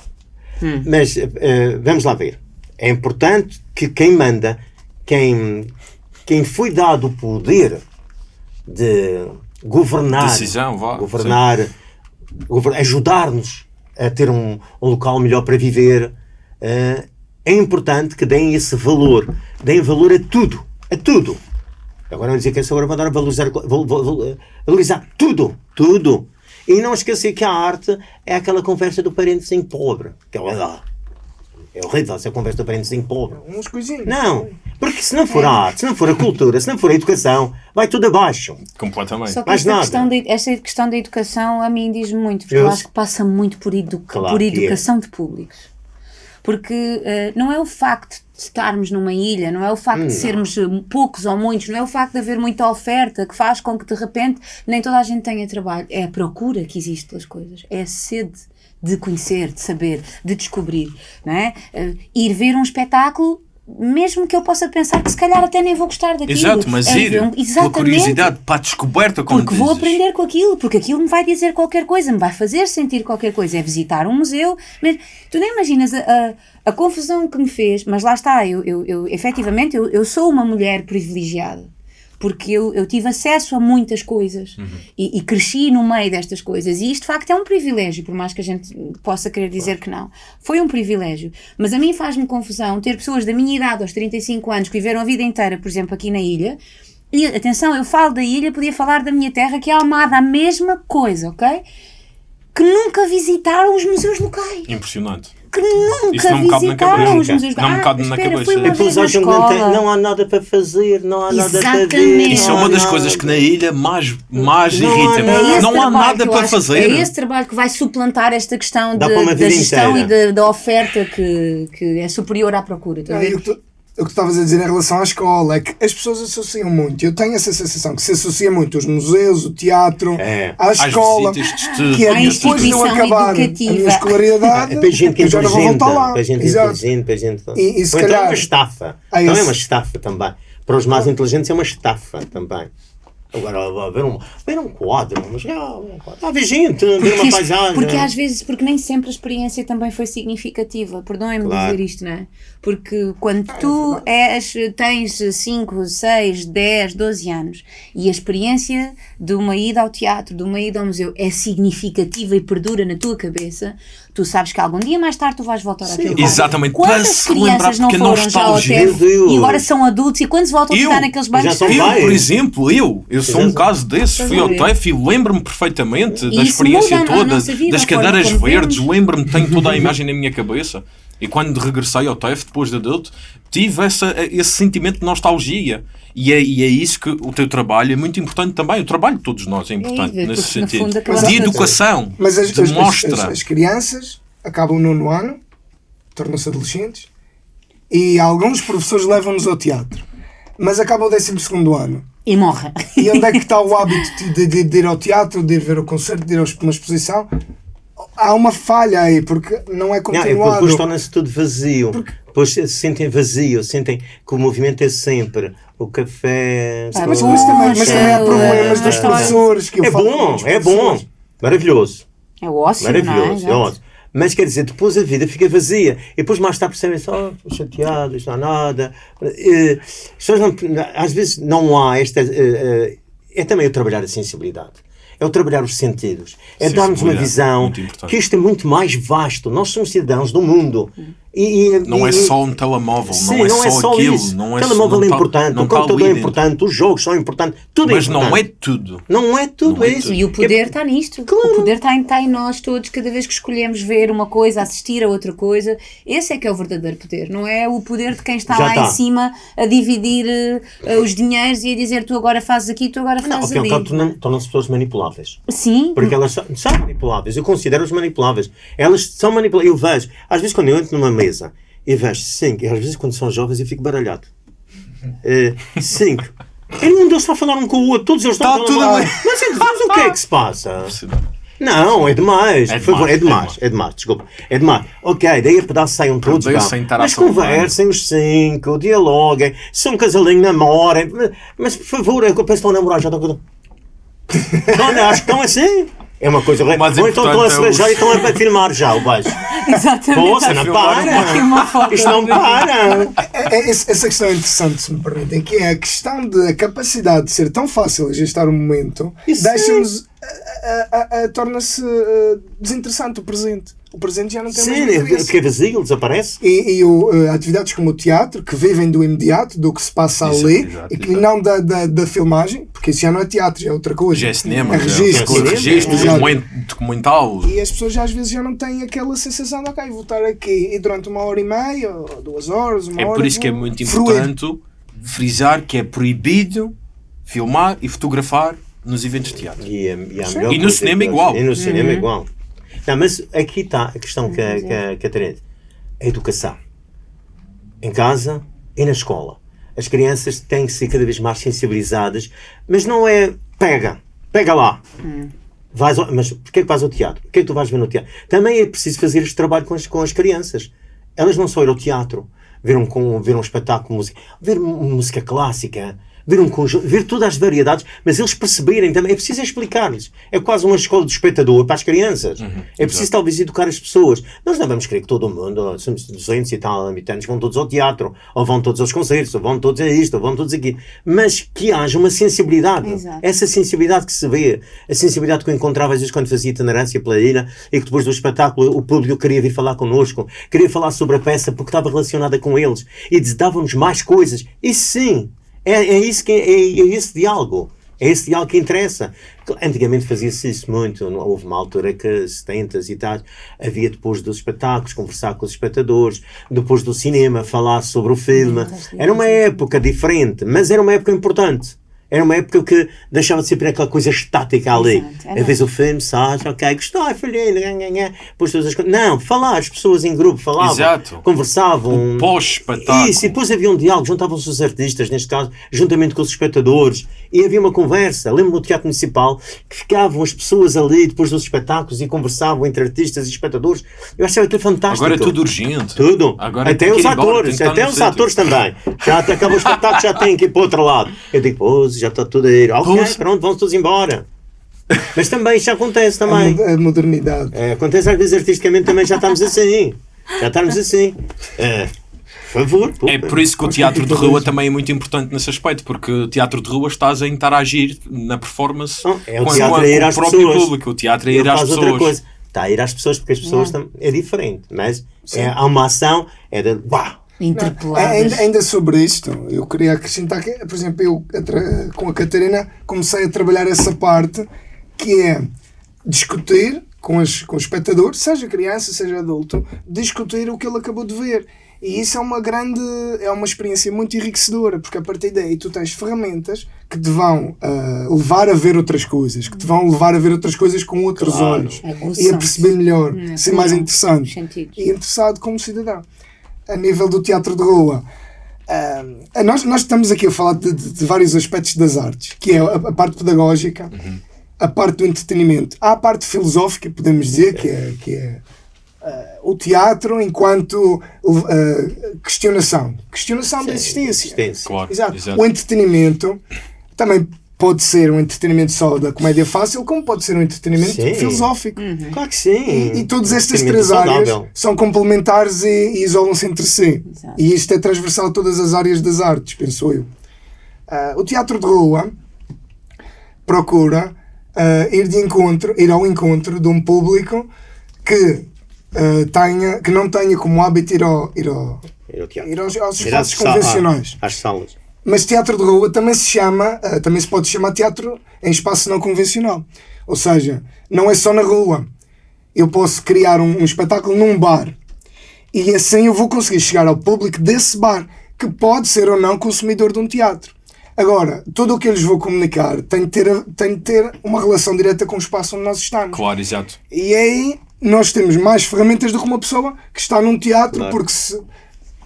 Mas eh, eh, vamos lá ver. É importante que quem manda, quem, quem foi dado o poder de governar, Decisão, vá, governar, gover- ajudar-nos a ter um, um local melhor para viver, eh, é importante que deem esse valor. Deem valor a tudo. A tudo. Agora vão dizer que essa agora vai dar a valorizar, val- val- val- valorizar tudo. Tudo. E não esquecer que a arte é aquela conversa do parentezinho pobre. Que é lá. É horrível essa conversa do parentezinho pobre. Uns coisinhos. Não. Porque se não for a arte, se não for a cultura, se não for a educação, vai tudo abaixo. Completamente. Só que Mais esta nada. questão, de, esta questão da educação a mim diz muito, porque eu, Eu- acho que passa muito por, edu Claro por que é. educação de públicos. Porque eh, não é o facto de estarmos numa ilha, não é o facto de sermos eh, poucos ou muitos, não é o facto de haver muita oferta que faz com que de repente nem toda a gente tenha trabalho. É a procura que existe pelas coisas, é a sede de conhecer, de saber, de descobrir. Não é? Eh, ir ver um espetáculo. Mesmo que eu possa pensar que se calhar até nem vou gostar daquilo. Exato, mas É ir pela Exatamente. curiosidade, para a descoberta, como Porque vou dizes. aprender com aquilo, porque aquilo me vai dizer qualquer coisa, me vai fazer sentir qualquer coisa. É visitar um museu. Mas tu nem imaginas a, a, a confusão que me fez, mas lá está, eu, eu, eu efetivamente eu, eu sou uma mulher privilegiada. Porque eu, eu tive acesso a muitas coisas e, e cresci no meio destas coisas. E isto, de facto, é um privilégio, por mais que a gente possa querer dizer que não. Foi um privilégio. Mas a mim faz-me confusão ter pessoas da minha idade, aos 35 anos, que viveram a vida inteira, por exemplo, aqui na ilha, e atenção, eu falo da ilha, podia falar da minha terra, que é Almada, a mesma coisa, ok? Que nunca visitaram os museus locais. Impressionante. Que nunca Isso não me cabe na visitaram cabeça. os museus Não me Ah, cabe na espera, cabeça. depois acham que não, tem- escola. não há nada para fazer, não há nada para ver. Exatamente. Isso é uma das coisas que na ilha mais, mais Não há irrita. nada. É esse Não há nada eu para fazer. É esse trabalho que vai suplantar esta questão de- da gestão inteira. e da, da oferta que, que é superior à procura. Não, e ver? o que tu- o que tu estavas a dizer em relação à escola é que as pessoas associam muito. Eu tenho essa sensação que se associa muito os museus, o teatro, É. à escola, estudo. que é depois de eu instituição acabar a educativa. minha escolaridade, É para gente eu já não vou voltar lá. para gente Exato. inteligente, para gente. E- e se Ou então é calhar- uma estafa. Ah, Então é uma estafa também. Para os mais inteligentes é uma estafa também. Agora, ver um, ver um quadro, mas ah, um quadro. Ah, ver gente, ver Porque, uma isto- paisagem. porque às vezes, porque nem sempre a experiência também foi significativa. Perdoem-me Claro. dizer isto, não é? Porque quando tu és, tens 5, 6, 10, 12 anos e a experiência de uma ida ao teatro, de uma ida ao museu é significativa e perdura na tua cabeça, tu sabes que algum dia mais tarde tu vais voltar àquele lugar. Exatamente, para Quantas se lembrar, crianças não a foram já ao Deus. e agora são adultos e quando se voltam a Eu? ficar naqueles bancos Eu, pais. por exemplo, eu, eu Eu sou um caso desse, fui ao a? TEF e lembro-me perfeitamente E da experiência a toda, vida, das a cadeiras verdes, lembro-me, tenho toda a imagem na minha cabeça. E quando regressei ao TEF, depois de adulto, tive essa, esse sentimento de nostalgia. E é, e é isso que o teu trabalho é muito importante também. O trabalho de todos nós é importante É, nesse sentido. fundo, de a- educação, Mas as, as, as, demonstra. as- as crianças acabam o nono ano, tornam-se adolescentes, e alguns professores levam-nos ao teatro. Mas acaba o décimo segundo ano. E morre. E onde é que está o hábito de, de- de ir ao teatro, de ir ver o concerto, de ir a uma exposição? Há uma falha aí, porque não é Não, é porque continuado. depois torna-se tudo vazio. Depois se sentem vazio, sentem que o movimento é sempre o café. Ah, mas, o- mas também, mas também há problemas é, dos é. professores. Que É com bom, é bom. Maravilhoso. É o ócio, Maravilhoso, não é é? ótimo. Mas quer dizer, depois a vida fica vazia. E depois mais tarde percebem só, oh, chateado, isto não há nada. Eh, as pessoas não- às vezes não há esta. eh, eh, é também o trabalhar a sensibilidade. É o trabalhar os sentidos. É darmos uma visão que isto é muito mais vasto. Nós somos cidadãos do mundo. E, e- Não é e- só um telemóvel, Sim, não é só aquilo. isso. Não é o telemóvel não é tá- importante, não o tá computador é importante, os jogos são importantes, tudo Mas é não importante. é tudo. Não é tudo Não é isso. tudo. E o poder está nisto. Claro. O poder está em, está em nós todos, cada vez que escolhemos ver uma coisa, assistir a outra coisa. Esse é que é o verdadeiro poder, não é o poder de quem está Já lá está. em cima a dividir eh, os dinheiros e a dizer tu agora fazes aqui, tu agora Não, fazes ao ali. cabo tornam- tornam-se pessoas manipuláveis. Sim, Porque elas são, são manipuláveis. Eu considero-as manipuláveis. Elas são manipuláveis. Eu vejo, às vezes quando eu entro numa mesa e vejo cinco, e às vezes quando são jovens eu fico baralhado. Eh, cinco. E nenhum deles está a falar um com o outro, todos eles estão Está a falar. Mas, é- mas o que é que se passa? Não, é demais. É Por favor, demais, é é demais, demais. é demais, desculpa. É demais. Ok, daí a pedaço saiam todos. Mas conversem os cinco, dialoguem. Se é um casalinho, namorem. Mas por favor, é que eu penso que estão a namorar já. Estão... Não, acho que estão assim. É uma coisa mais Ou então estão a importante é se beijar os- e estão a filmar já o beijo. exatamente. Poxa, não para. Isto não para. É- é- essa questão é interessante, se me permitem, que é a questão da capacidade de ser tão fácil a gestar o momento, deixa-nos. Torna-se eh, desinteressante o presente. O presente já não tem Sim, mais interesse. fica vazio, desaparece. E, e o, eh, atividades como o teatro, que vivem do imediato, do que se passa Exato, ali, exato, e que exato. não da, da, da filmagem, porque isso já não é teatro, já é outra coisa. Já é cinema, é já é registro. coisa, registro, Exato. documento- documental. E as pessoas às vezes já não têm aquela sensação de, ok, vou estar aqui e durante uma hora e meia, ou duas horas, uma É hora. por isso que é muito fruir. importante frisar que é proibido filmar e fotografar nos eventos de teatro. E, e, Sim. E no coisa cinema igual. E no cinema Uhum. igual. Não, mas aqui está a questão que, a- que, a- que a educação. Em casa e na escola. As crianças têm que ser cada vez mais sensibilizadas, mas não é pega, pega lá. Vais ao- mas porquê que vais ao teatro? O que é que tu vais ver no teatro? Também é preciso fazer este trabalho com as, com as crianças. Elas não só ir ao teatro, ver um, com, ver um espetáculo, música, ver música clássica, ver um conjunto, ver todas as variedades, mas eles perceberem também. É preciso explicar-lhes. É quase uma escola de espectador para as crianças. é preciso talvez educar as pessoas. Nós não vamos querer que todo mundo, somos 200 e tal habitantes, vão todos ao teatro, ou vão todos aos concertos, ou vão todos a isto, ou vão todos aqui. Mas que haja uma sensibilidade. Exato. Essa sensibilidade que se vê, a sensibilidade que eu encontrava às vezes quando fazia itinerância pela ilha e que depois do espetáculo o público queria vir falar connosco, queria falar sobre a peça porque estava relacionada com eles e davam-nos mais coisas. Isso sim, é, é isso que é, é esse diálogo. É esse diálogo que interessa. Antigamente fazia-se isso muito. Houve uma altura que, 70 e tal, havia depois dos espetáculos, conversar com os espectadores, depois do cinema, falar sobre o filme. Era uma época diferente, mas era uma época importante. Era uma época que deixava de ser aquela coisa estática ali. Exato. Às vezes o filme, sai, ok, gostou, nhã, nhã. depois todas as coisas. Não, falar, as pessoas em grupo falavam, Exato. conversavam. O pós-espetáculo. Isso, e depois havia um diálogo, juntavam-se os artistas, neste caso, juntamente com os espectadores, e havia uma conversa. Lembro no Teatro Municipal que ficavam as pessoas ali depois dos espetáculos e conversavam entre artistas e espectadores. Eu achava aquilo fantástico. Agora é tudo urgente. Tudo. Agora até os embora, tem atores, até os sítio. atores também. Já até acabou o espetáculo, já têm que ir para o outro lado. Eu digo, pô, já está tudo a ir. Ok, Pois. pronto, vamos todos embora. Mas também isto acontece A, também. a modernidade. É, acontece às vezes artisticamente também já estamos assim. Já estamos assim. É, por favor. pô. É por isso que o teatro de rua também é muito importante nesse aspecto, porque o teatro de rua estás a interagir na performance Não, é o com, teatro com a ir com às o próprio pessoas. público. O teatro é Ele ir às faz outra pessoas. coisa. Está a ir às pessoas, porque as pessoas tam- é diferente. Mas é, há uma ação, é de. Uau! Interpeladas. Ainda, ainda sobre isto, eu queria acrescentar que, por exemplo, eu com a Catarina comecei a trabalhar essa parte que é discutir com, as, com o espectador, seja criança, seja adulto, discutir o que ele acabou de ver. E isso é uma grande, é uma experiência muito enriquecedora, porque a partir daí tu tens ferramentas que te vão ah, levar a ver outras coisas, que te vão levar a ver outras coisas com outros Claro. olhos Aguçam-se. e a perceber melhor, Hum, ser mais interessante e interessado como cidadão. A nível do teatro de rua, ah, nós, nós estamos aqui a falar de, de- de vários aspectos das artes, que é a, a parte pedagógica, a parte do entretenimento. Há a parte filosófica, podemos dizer, que é, que é ah, o teatro enquanto ah, questionação. Questionação da existência. Existência. Claro, Exato. exato. O entretenimento também pode ser um entretenimento só da comédia fácil, como pode ser um entretenimento Sim. filosófico. Claro que sim. E, e todas estas três áreas saudável. são complementares e, e isolam-se entre si. Exato. E isto é transversal a todas as áreas das artes, penso eu. Ah, o teatro de rua procura ah, ir, de encontro, ir ao encontro de um público que, ah, tenha, que não tenha como hábito ir, ao, ir, ao, Ir ao teatro. ir aos, aos Ir às espaços convencionais. ah, Às salas. Mas teatro de rua também se chama, ah, também se pode chamar teatro em espaço não convencional. Ou seja, não é só na rua. Eu posso criar um, um espetáculo num bar e assim eu vou conseguir chegar ao público desse bar, que pode ser ou não consumidor de um teatro. Agora, tudo o que eu lhes vou comunicar tem de ter, tem de ter uma relação direta com o espaço onde nós estamos. Claro, exato. E aí nós temos mais ferramentas do que uma pessoa que está num teatro Claro. porque se,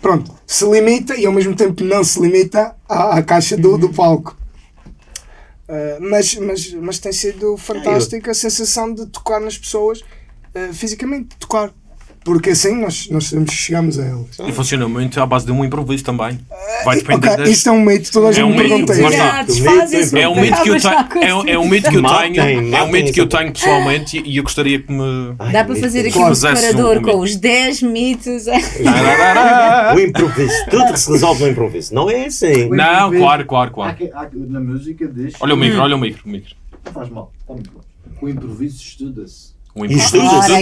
pronto, se limita e ao mesmo tempo não se limita à, à caixa do, do palco. Uh, mas, mas, mas tem sido fantástico a sensação de tocar nas pessoas uh, fisicamente, tocar. Porque assim nós, nós chegamos a elas. E funciona muito à base de um improviso também. Vai depender Ok, das... isto é um mito, toda a É gente um me pergunta lá isso. é É um mito que eu tenho, é, um- é um mito que eu tenho, é um mito que eu tenho pessoalmente e eu gostaria que me. Ai, Dá para fazer aqui um Claro. separador Um com os 10 mitos. O improviso. Tudo se resolve no improviso. Não é assim. Não, claro, claro, claro. na música diz. Olha o micro, olha o micro, o micro. Não faz mal, está muito bom. O improviso estuda-se. O E estudas, E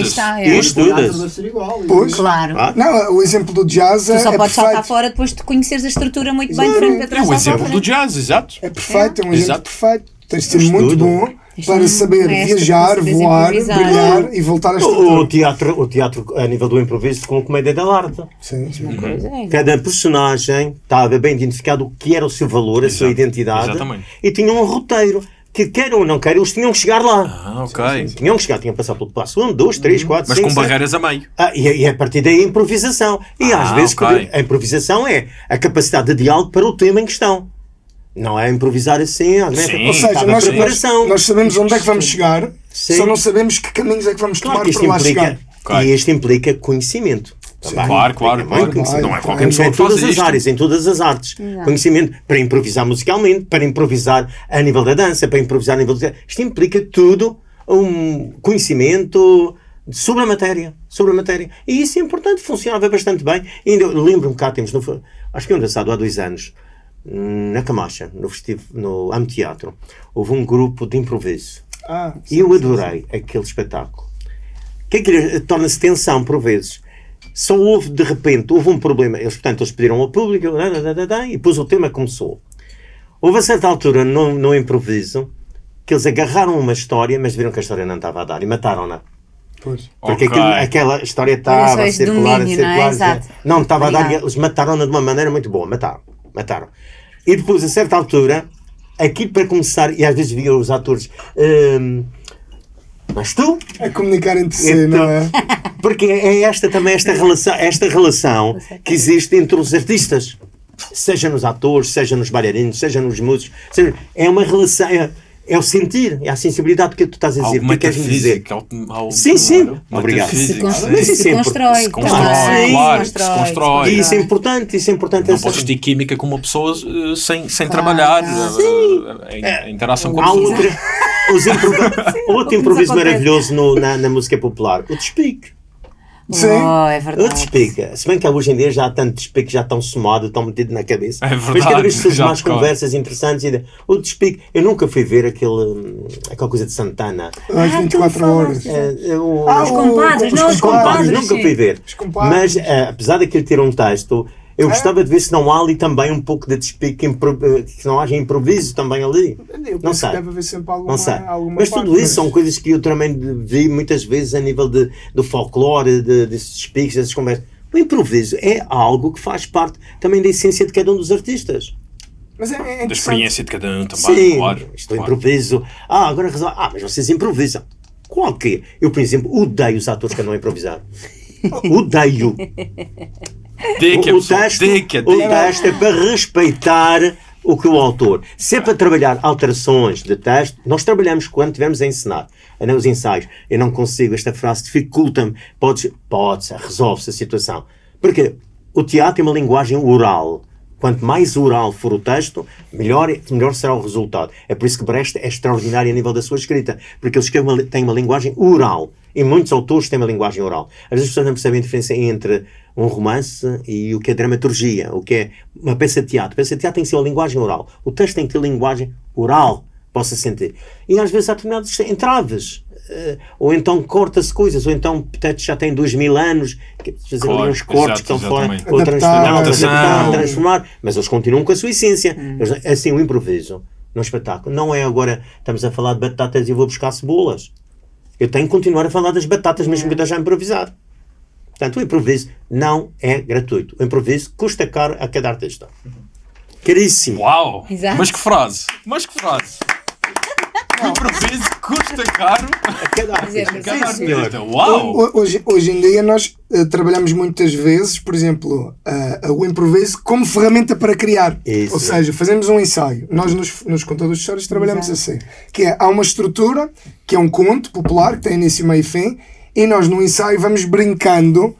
é. O ser igual. Pois. Claro. Ah, Não, o exemplo do jazz é, Tu só é podes saltar perfeito. fora depois de conheceres a estrutura muito bem Exato. frente para É trás. o salta à exemplo do jazz, exato. É perfeito, é um exemplo Exato. perfeito. Tens de ser Estudo. muito bom para saber mestre viajar, para voar, brilhar e voltar a O, o estrutura. teatro, o teatro, a nível do improviso, com comédia da arte. Sim, sim. Pois é. Cada personagem estava bem identificado o que era o seu valor, a sua Exato. identidade. Exatamente. E tinha um roteiro. Que quer ou não quer, eles tinham que chegar lá. Ah, ok. Tinham que chegar, tinham que passar pelo passo 1, 2, 3, 4, Mas 5, com barreiras a meio. Ah, e, e a partir daí a improvisação. E às Ah, vezes ok. a improvisação é a capacidade de diálogo para o tema em questão. Não é improvisar assim, às vezes, Sim. Ou Ou seja, nós, preparação. nós sabemos onde é que vamos chegar, Sim. só não sabemos que caminhos é que vamos Claro tomar que para lá implica, chegar. Ok. e isto implica conhecimento. Também. Claro, claro, claro. conhecimento. Não é qualquer Claro. pessoa em que faz todas as isto. áreas, em todas as artes. Exato. Conhecimento para improvisar musicalmente, para improvisar a nível da dança, para improvisar a nível do... Isto implica tudo um conhecimento sobre a matéria, sobre a matéria. E isso é importante, funcionava bastante bem. E ainda lembro-me cá, temos, no, acho que é engraçado, há dois anos, na Camacha, no, festivo, no Am Teatro, houve um grupo de improviso. Ah, E eu adorei aquele espetáculo. O que é que lhe- torna-se tensão por vezes? Só houve, de repente, houve um problema. Eles, portanto, eles pediram ao público e depois o tema começou. Houve a certa altura, no, no improviso, que eles agarraram uma história, mas viram que a história não estava a dar e mataram-na. pois. Porque Ok. aquilo- aquela história Era estava a circular, a domínio, não é? circular. Exato. não estava a dar e eles mataram-na de uma maneira muito boa. Mataram. Mataram. E depois, a certa altura, aquilo para começar, e às vezes via os atores. hum, mas tu? A comunicar entre si, Então, não é? Porque é esta também esta relação, esta relação que existe entre os artistas, seja nos atores, seja nos bailarinos, seja nos músicos, seja- é uma relação, é, é o sentir, é a sensibilidade que tu estás a dizer. O que é que queres dizer? Sim, sim. claro, Obrigado. Se, constrói, Mas isso se é constrói. se constrói, claro, se constrói. E isso é importante, isso é importante. Não essa- podes ter química com uma pessoa eh, sem, sem Claro. trabalhar Sim. eh, em, em interação com a Há pessoa. outra, os improv- outro improviso maravilhoso no- na, na música popular, o despique. Sim. Oh, é O verdade. despique. Se bem que hoje em dia já há tanto despique, já estão somado, estão metido na cabeça. É Mas cada verdade, vez surgem mais conversas interessantes. E... O despique. Eu nunca fui ver aquele, aquela coisa de Santana. Às Ah, tu 24 horas. falaste. É, eu- Ah, Os compadres, não, os compadres, compadres. nunca fui ver. Os compadres. Mas, eh, apesar daquilo ter um texto, Eu gostava de ver se não há ali também um pouco de despique, eh, que não haja improviso também ali. Eu Não penso sei. que deve haver sempre alguma, Não sei. alguma Mas parte, tudo isso são coisas que eu também vi muitas vezes a nível de, do folclore, de, desses despiques, dessas conversas. O improviso é algo que faz parte também da essência de cada um dos artistas. Mas é, é Da experiência de cada um também, Sim, claro. isto é claro. improviso. Ah, agora resolve. Ah, mas vocês improvisam. Qual que é? Eu, por exemplo, odeio os atores que andam a improvisar. Odeio. Dica, o, pessoal, texto, dica, o dica. texto é para respeitar o que o autor. Se é para trabalhar alterações de texto, nós trabalhamos quando estivermos a ensinar, nos ensaios. Eu não consigo, esta frase dificulta-me. Pode, pode resolve-se a situação. Porque o teatro é uma linguagem oral. Quanto mais oral for o texto, melhor, melhor será o resultado. É por isso que Brecht é extraordinário a nível da sua escrita, porque ele escreve uma, tem uma linguagem oral. E muitos autores têm uma linguagem oral. Às vezes as pessoas não percebem a diferença entre um romance e o que é dramaturgia, o que é uma peça de teatro. A peça de teatro tem que ser uma linguagem oral. O texto tem que ter linguagem oral, possa sentir. E às vezes há determinados entraves. eh, ou então corta-se coisas, ou então portanto, já tem dois mil anos, que fazer ali uns cortes que estão fora, ou transformar, adaptação. adaptar, transformar, mas eles continuam com a sua essência. Eles- Assim, o improviso no espetáculo não é agora estamos a falar de batatas e eu vou buscar cebolas. Eu tenho que continuar a falar das batatas mesmo que eu esteja a improvisar. Portanto, o improviso não é gratuito. O improviso custa caro a cada artista. Caríssimo. Uau! Exato. Mas que frase! Mas que frase! O improviso custa caro A cada Dizer, artista. cada Sim, artista. Uau! Ho- Hoje, hoje em dia nós eh, trabalhamos muitas vezes, por exemplo, ah, o improviso como ferramenta para criar. Isso. Ou seja, fazemos um ensaio. Nós nos, nos contadores de histórias trabalhamos assim. Que é, há uma estrutura, que é um conto popular, que tem início, meio e fim, e nós no ensaio vamos brincando,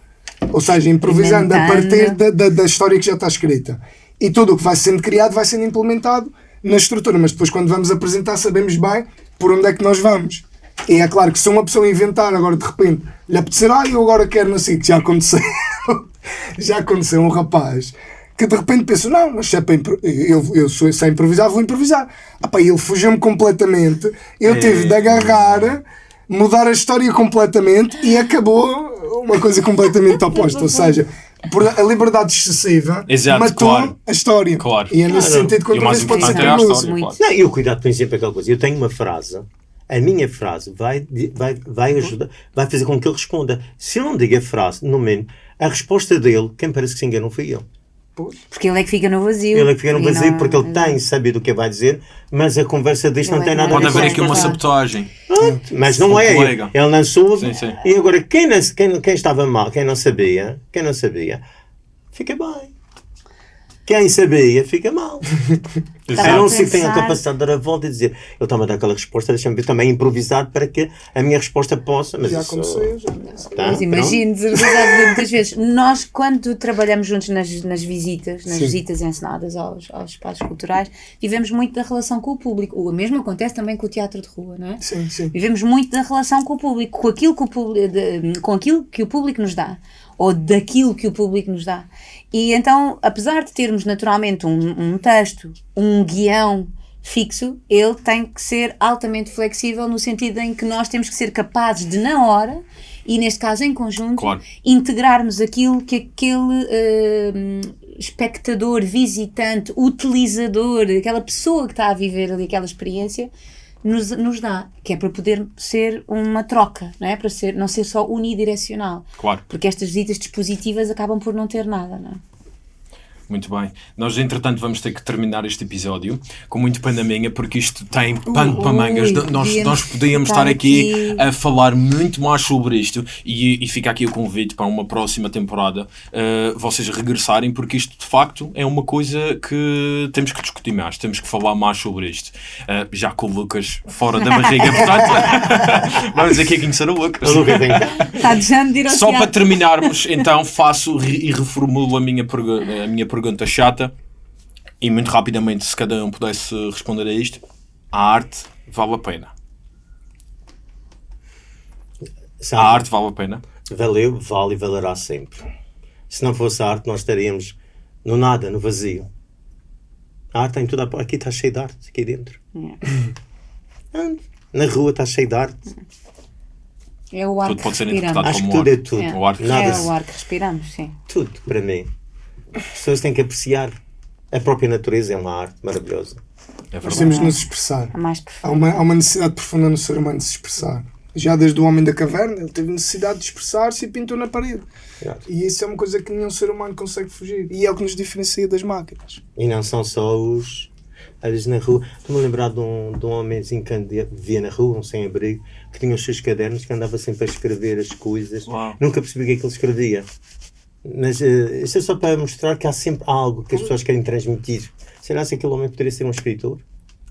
ou seja, improvisando a partir da, da, da história que já está escrita. E tudo o que vai sendo criado vai sendo implementado na estrutura, mas depois quando vamos apresentar sabemos bem por onde é que nós vamos. E é claro que se uma pessoa inventar agora de repente lhe apetecer, ah, eu agora quero não sei, que já aconteceu, já aconteceu um rapaz que de repente pensa, não, mas se é para impro- eu, eu sou, sei improvisar, vou improvisar. Ah, pá, ele fugiu-me completamente, eu tive de agarrar, mudar a história completamente e acabou uma coisa completamente oposta. Ou seja, por a liberdade excessiva Exato, matou claro. a história. Claro. E é nesse Claro. sentido que E o mais o pode ser é a perigoso. claro. Não, e o cuidado tem sempre aquela coisa. Eu tenho uma frase, a minha frase vai, vai, vai ajudar, vai fazer com que ele responda. Se eu não digo a frase, no mínimo, a resposta dele, quem parece que se enganou fui Porque ele é que fica no vazio. Ele é que fica no vazio não- porque ele tem sabido o que vai dizer, mas a conversa disto não Ele tem é nada a Pode ver com haver aqui uma sabotagem. Mas não é. colega. Ele não soube. Sim, sim. E agora, quem, não, quem, quem estava mal, quem não sabia, quem não sabia, fica bem. Quem sabia, fica mal. A não que tenha a capacidade de dar a volta e dizer, ele está-me a dar aquela resposta, deixa-me ver também improvisar para que a minha resposta possa. Mas Já isso- aconteceu, já. Tá, Mas imagino, muitas vezes. Nós, quando trabalhamos juntos nas, nas visitas, nas Sim. visitas encenadas aos, aos espaços culturais, vivemos muito da relação com o público. O mesmo acontece também com o teatro de rua, não é? Sim, sim. Vivemos muito da relação com o público, com aquilo que o público, de- com aquilo que o público nos dá, ou daquilo que o público nos dá. E então, apesar de termos naturalmente um, um texto, um guião fixo, ele tem que ser altamente flexível no sentido em que nós temos que ser capazes de, na hora, e neste caso em conjunto, Claro. integrarmos aquilo que aquele eh, espectador, visitante, utilizador, aquela pessoa que está a viver ali aquela experiência, nos, nos dá, que é para poder ser uma troca, não é? Para ser, não ser só unidirecional. Claro. Porque estas visitas dispositivas acabam por não ter nada, não é? Muito bem. Nós, entretanto, vamos ter que terminar este episódio com muito pano na minha, porque isto tem pano para mangas. ui, nós, podíamos nós podíamos estar estar aqui, aqui. a falar muito mais sobre isto e, e fica aqui o convite para uma próxima temporada uh, vocês regressarem, porque isto de facto é uma coisa que temos que discutir mais, temos que falar mais sobre isto. Uh, já com o Lucas fora da barriga, portanto, vamos aqui conhecer o Lucas. Ao Só para terminarmos, então faço e reformulo a minha, a minha pergunta chata e muito rapidamente, se cada um pudesse responder a isto: a arte vale a pena? Sabe? A arte vale a pena? Valeu, vale e valerá sempre. Se não fosse a arte, nós estaríamos no nada, no vazio. A arte tem tudo. a- Aqui está cheio de arte, aqui dentro. Ah, Na rua está cheio de arte. É o ar Tudo que pode ser respiramos. interpretado Acho que como tudo é arte. tudo. É, O arte. Nada é se- o ar que respiramos, sim. Tudo, para mim. As pessoas têm que apreciar. A própria natureza é uma arte maravilhosa. É Nós temos de nos expressar. A mais Há uma, há uma necessidade profunda no ser humano de se expressar. Já desde o homem da caverna, ele teve necessidade de expressar-se e pintou na parede. Exato. E isso é uma coisa que nenhum ser humano consegue fugir. E é o que nos diferencia das máquinas. E não são só os. Às vezes na rua. Estou-me a lembrar de um, de um homenzinho que vivia na rua, um sem-abrigo, que tinha os seus cadernos, que andava sempre a escrever as coisas. Uau. Nunca percebi o que é que ele escrevia. Mas eh, isto é só para mostrar que há sempre algo que as pessoas querem transmitir. Será que aquele homem poderia ser um escritor?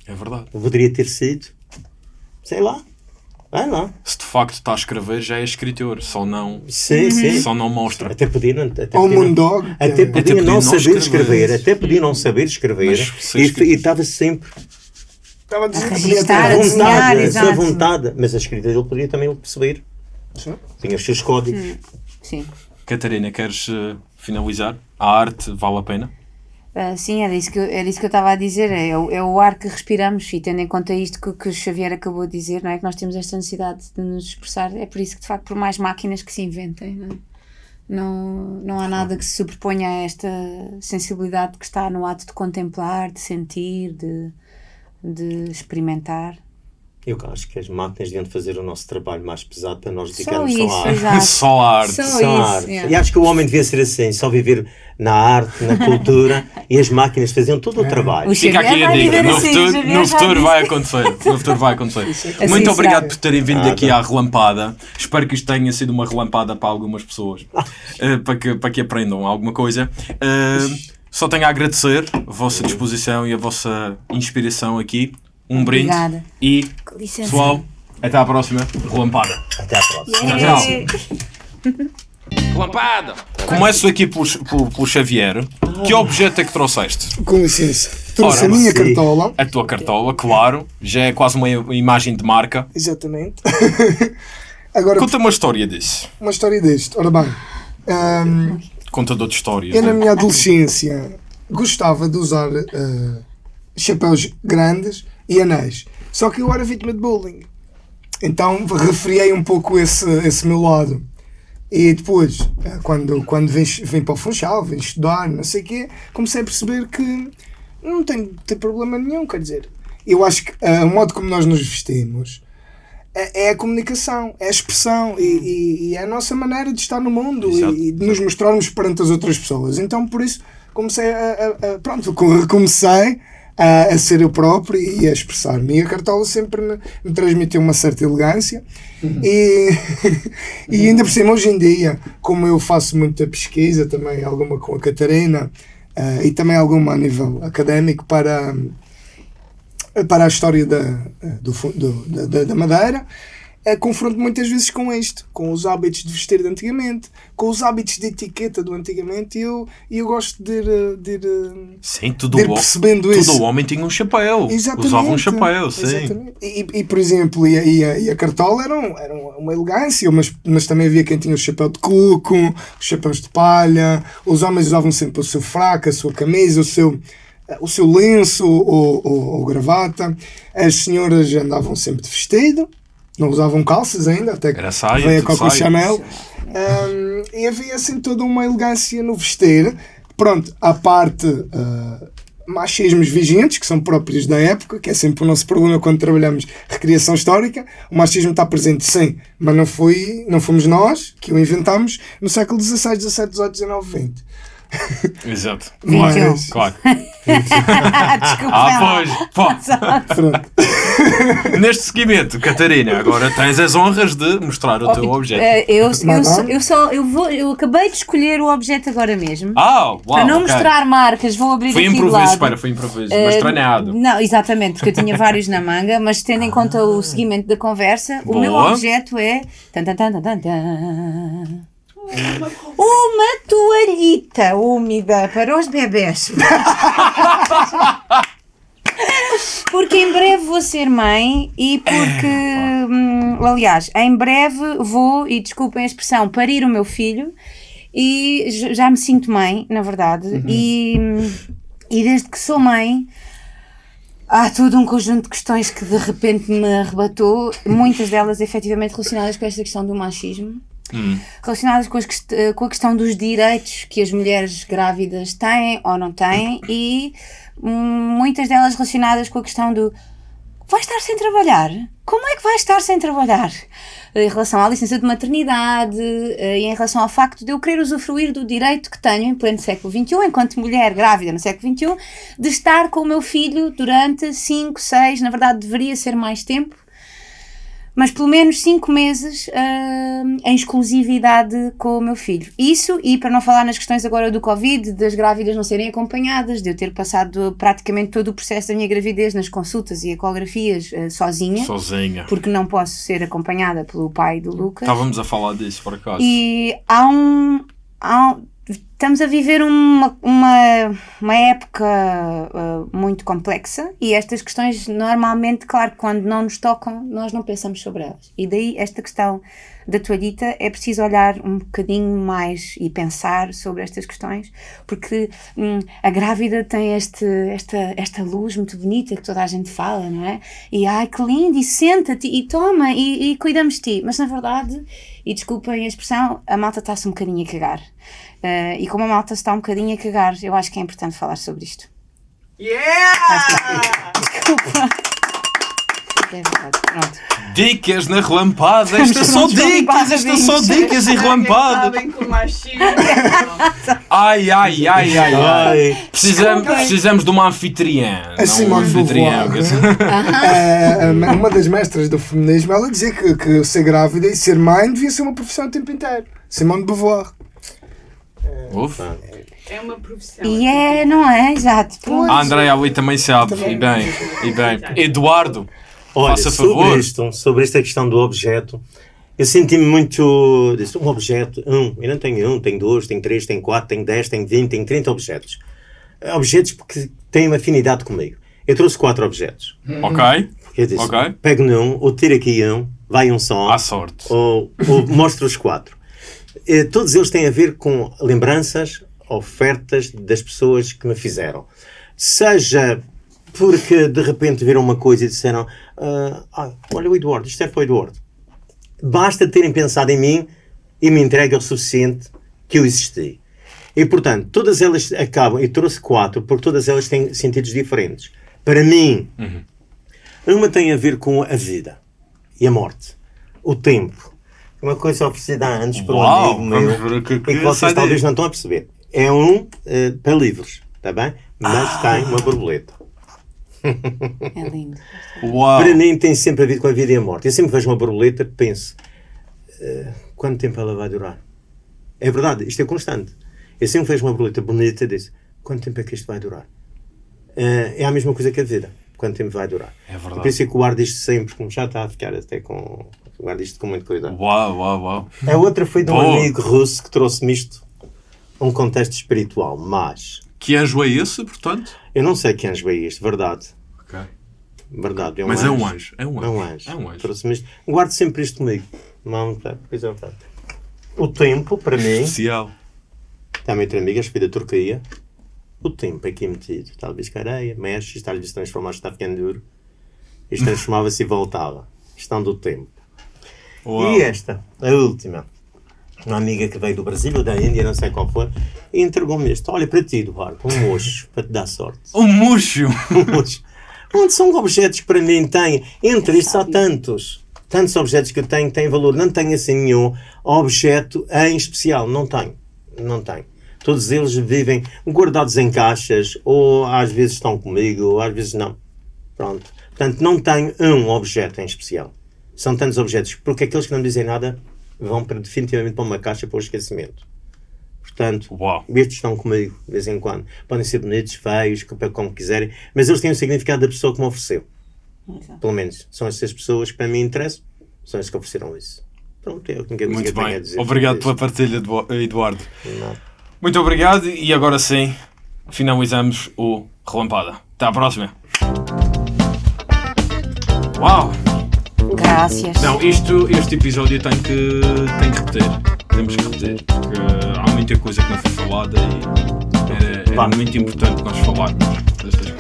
É verdade. Ou poderia ter sido? Sei lá. Vai lá. Se de facto está a escrever, já é escritor. Só não, Sim, sim. só não mostra. Até podia não. Até podia não- que Até podia podia não não saber escrever. escrever, até podia não saber escrever Mas e e estava sempre Estava a A registrar, a desenhar, vontade, a sua exato. vontade, mas a escrita dele podia também perceber. Sim. Tinha os seus códigos. Sim. Catarina, queres eh, finalizar? A arte vale a pena? Ah, sim, era isso que eu, era isso que eu estava a dizer. É, é o ar que respiramos e tendo em conta isto que, que o Xavier acabou de dizer, não é? Que nós temos esta necessidade de nos expressar. É por isso que, de facto, por mais máquinas que se inventem, não, é? não, não há nada que se sobreponha a esta sensibilidade que está no ato de contemplar, de sentir, de, de experimentar. Eu acho que as máquinas deviam fazer o nosso trabalho mais pesado para nós Só dedicarmos isso, só à arte. Só a arte. Só Só isso, à arte. yeah. E acho que o homem devia ser assim, só viver na arte, na cultura, e as máquinas faziam todo o trabalho. O Fica aqui a dica. No assim, futuro, no futuro vai acontecer. No futuro vai acontecer. Assim Muito será. obrigado por terem vindo Nada. aqui à relampada. Espero que isto tenha sido uma relampada para algumas pessoas. eh, para, que, para que aprendam alguma coisa. Eh, só tenho a agradecer a vossa disposição e a vossa inspiração aqui. Um brinde. Obrigada. E, pessoal, até à próxima. Relampada. Até à próxima. Yeah. Relampada! Começo aqui pelo, Xavier. Que objeto é que trouxeste? Com licença. Trouxe Ora, a minha sim. cartola. A tua cartola, claro. Já é quase uma imagem de marca. Exatamente. Agora, Conta uma história disso. uma história deste. Ora bem, ahm, Contador de histórias. eu na né? minha adolescência gostava de usar ah, chapéus grandes e anéis. Só que eu era vítima de bullying. Então refriei um pouco esse, esse meu lado. E depois, ah, quando, quando vim, vim para o Funchal, vim estudar, não sei o quê, comecei a perceber que não tem, tem problema nenhum. Quer dizer, eu acho que ah, o modo como nós nos vestimos é, é a comunicação, é a expressão e, e- e é a nossa maneira de estar no mundo Exato. e, de nos mostrarmos perante as outras pessoas. Então, por isso, comecei a, a- a- pronto, co- comecei a, a ser eu próprio e a expressar-me. E a cartola sempre me, me transmitiu uma certa elegância. E, e ainda por cima, hoje em dia, como eu faço muita pesquisa, também alguma com a Catarina ah, e também alguma a nível académico para para a história da, do, do- da- da Madeira, é, confronto muitas vezes com isto, com os hábitos de vestir de antigamente, com os hábitos de etiqueta do antigamente, e eu, eu gosto de ir, eh, de ir, eh, Sim, tudo de ir o, percebendo tudo isso. o homem tinha um chapéu. Exatamente. Usava um chapéu, sim. E, e, por exemplo, e a, e a, e a cartola eram, eram uma elegância, mas, mas também havia quem tinha o chapéu de coco, os chapéus de palha, os homens usavam sempre o seu fraco, a sua camisa, o seu, o seu lenço ou, ou, ou gravata, as senhoras andavam sempre de vestido, não usavam calças ainda, até que Era saia, veio a Coco. Chanel. Um, e havia assim toda uma elegância no vestir. Pronto, à parte uh, machismos vigentes, que são próprios da época, que é sempre o nosso problema quando trabalhamos recriação histórica. O machismo está presente, sim, mas não, foi, não fomos nós que o inventámos no século XVI, XVII, XVIII, XIX, XX. Exato. Mas- Claro, claro. Desculpa. Ah, pois. Pô. Neste seguimento, Catarina, agora tens as honras de mostrar o teu objeto. Eh, eu, eu, Mas só- eu só eu vou eu acabei de escolher o objeto agora mesmo. Ah, uau, Para não ok. mostrar marcas, vou abrir Foi aqui improviso, lado. espera, foi improviso, mas Eh, treinado. Não, exatamente, porque eu tinha vários na manga, mas tendo em conta o seguimento da conversa, o meu Boa. objeto é. tan, tan, tan, tan, tan, tan. Uma toalhita úmida para os bebés. Porque em breve vou ser mãe e porque, hum, aliás, em breve vou, e desculpem a expressão, parir o meu filho e já me sinto mãe, na verdade, e, e desde que sou mãe há todo um conjunto de questões que de repente me arrebatou, muitas delas efetivamente relacionadas com esta questão do machismo. Relacionadas com, eh, com a questão dos direitos que as mulheres grávidas têm ou não têm e hum, muitas delas relacionadas com a questão do vai estar sem trabalhar? Como é que vai estar sem trabalhar? Em relação à licença de maternidade eh, e em relação ao facto de eu querer usufruir do direito que tenho em pleno século XXI, enquanto mulher grávida no século XXI, de estar com o meu filho durante 5, 6, na verdade deveria ser mais tempo, mas pelo menos 5 meses ah, em exclusividade com o meu filho. Isso, e para não falar nas questões agora do Covid, das grávidas não serem acompanhadas, de eu ter passado praticamente todo o processo da minha gravidez nas consultas e ecografias ah, sozinha, Sozinha. porque não posso ser acompanhada pelo pai do Lucas. Estávamos a falar disso, por acaso. E há um. há um- estamos a viver uma, uma, uma época ah, muito complexa e estas questões, normalmente, claro, quando não nos tocam, nós não pensamos sobre elas. E daí esta questão da toalhita é preciso olhar um bocadinho mais e pensar sobre estas questões, porque hum, a grávida tem este, esta, esta luz muito bonita que toda a gente fala, não é? E ai que lindo, e senta-te, e toma, e, e cuidamos de ti. Mas na verdade, e desculpem a expressão, a malta está-se um bocadinho a cagar. Eh, e como a malta se está um bocadinho a cagar, eu acho que é importante falar sobre isto. Yeah! Desculpa. É verdade, pronto. Dicas na relampada. Isto é só Pronto, dicas, isto é só dicas e machismo. Ai, ai, ai, ai, ai. Precisamos, precisamos de uma anfitriã. A Simone um anfitrião. Beauvoir. Uma das mestras do feminismo, ela dizia que, que ser grávida e ser mãe devia ser uma profissão o tempo inteiro. Simone de Beauvoir. Ufa. É uma profissão. E é, não é? Exato. A Andréia ali também sabe. E bem, e bem. Eduardo, Olha, Faça sobre favor. isto, sobre esta questão do objeto, eu senti-me muito. disse, Um objeto, um, eu não tenho um, tenho dois, tenho três, tenho quatro, tenho dez, tenho vinte, tenho trinta objetos. Eh, Objetos porque têm uma afinidade comigo. Eu trouxe quatro objetos. ok? Eu disse, Ok. pego num, ou tiro aqui um, vai um só, À sorte. ou, ou mostro os quatro. Eh, todos eles têm a ver com lembranças, ofertas das pessoas que me fizeram. Seja porque de repente viram uma coisa e disseram: ah, ah, Olha, o Eduardo, isto é para o Eduardo. Basta terem pensado em mim e me entregue o suficiente que eu existi. E portanto, todas elas acabam, e trouxe quatro, porque todas elas têm sentidos diferentes. Para mim, uma tem a ver com a vida e a morte, o tempo. Uma coisa oferecida há anos por um amigo meu o que- e que que vocês daí. talvez não estão a perceber. É um eh, para livros, está bem? Mas Ah. tem uma borboleta. É lindo. Uau. Para mim tem sempre a ver com a vida e a morte. Eu sempre vejo uma borboleta penso, eh, quanto tempo ela vai durar? É verdade, isto é constante. Eu sempre vejo uma borboleta bonita e disse, quanto tempo é que isto vai durar? Eh, é a mesma coisa que a vida. Quanto tempo vai durar? É verdade. Eu penso que guardo isto sempre, como já está a ficar até com... Guardo isto com muito cuidado. Uau, uau, uau. A outra foi de um Boa. amigo russo que trouxe-me isto a um contexto espiritual, mas Que anjo é esse, portanto? eu não sei que anjo é este, verdade. Ok. Verdade, é um Mas anjo. é um anjo. É um É um anjo. anjo. É um anjo. Trouxe-me isto. Guardo sempre isto comigo. Não, tá, pois é, tá. O tempo, para mim, Especial. também outra amiga, foi da Turquia. O tempo aqui metido. Talvez que areia, mexe, está se transformar, está ficando duro. Isto transformava-se e voltava. Questão do tempo. Uau. E esta, a última. Uma amiga que veio do Brasil ou da Índia, não sei qual foi, e entregou-me este. Olha, para ti, Eduardo, um mocho, para te dar sorte. Um murcho. Um mocho. Onde são objetos que para mim têm, entre estes há tantos. Tantos objetos que eu tenho que têm valor. Não tenho assim nenhum objeto em especial. Não tenho. Não tenho. Todos eles vivem guardados em caixas, ou às vezes estão comigo, ou às vezes não. Pronto. Portanto, não tenho um objeto em especial. São tantos objetos, porque aqueles que não dizem nada vão para, definitivamente para uma caixa para o esquecimento. Portanto, Uau. estes estão comigo de vez em quando. Podem ser bonitos, feios, como- quiserem, mas eles têm o significado da pessoa que me ofereceu. Exato. Pelo menos são essas pessoas que para mim interessam, são as que ofereceram isso. Pronto, é o que eu Muito tenho a bem. dizer. Obrigado sobre pela partilha, Edu- Eduardo. Não. Muito obrigado e agora sim finalizamos o Relampada. Até à próxima. Uau! Graças. Não, isto, este episódio tem que, tem que repetir. Temos que repetir. Porque há muita coisa que não foi falada e era, era Claro. muito importante nós falarmos destas coisas.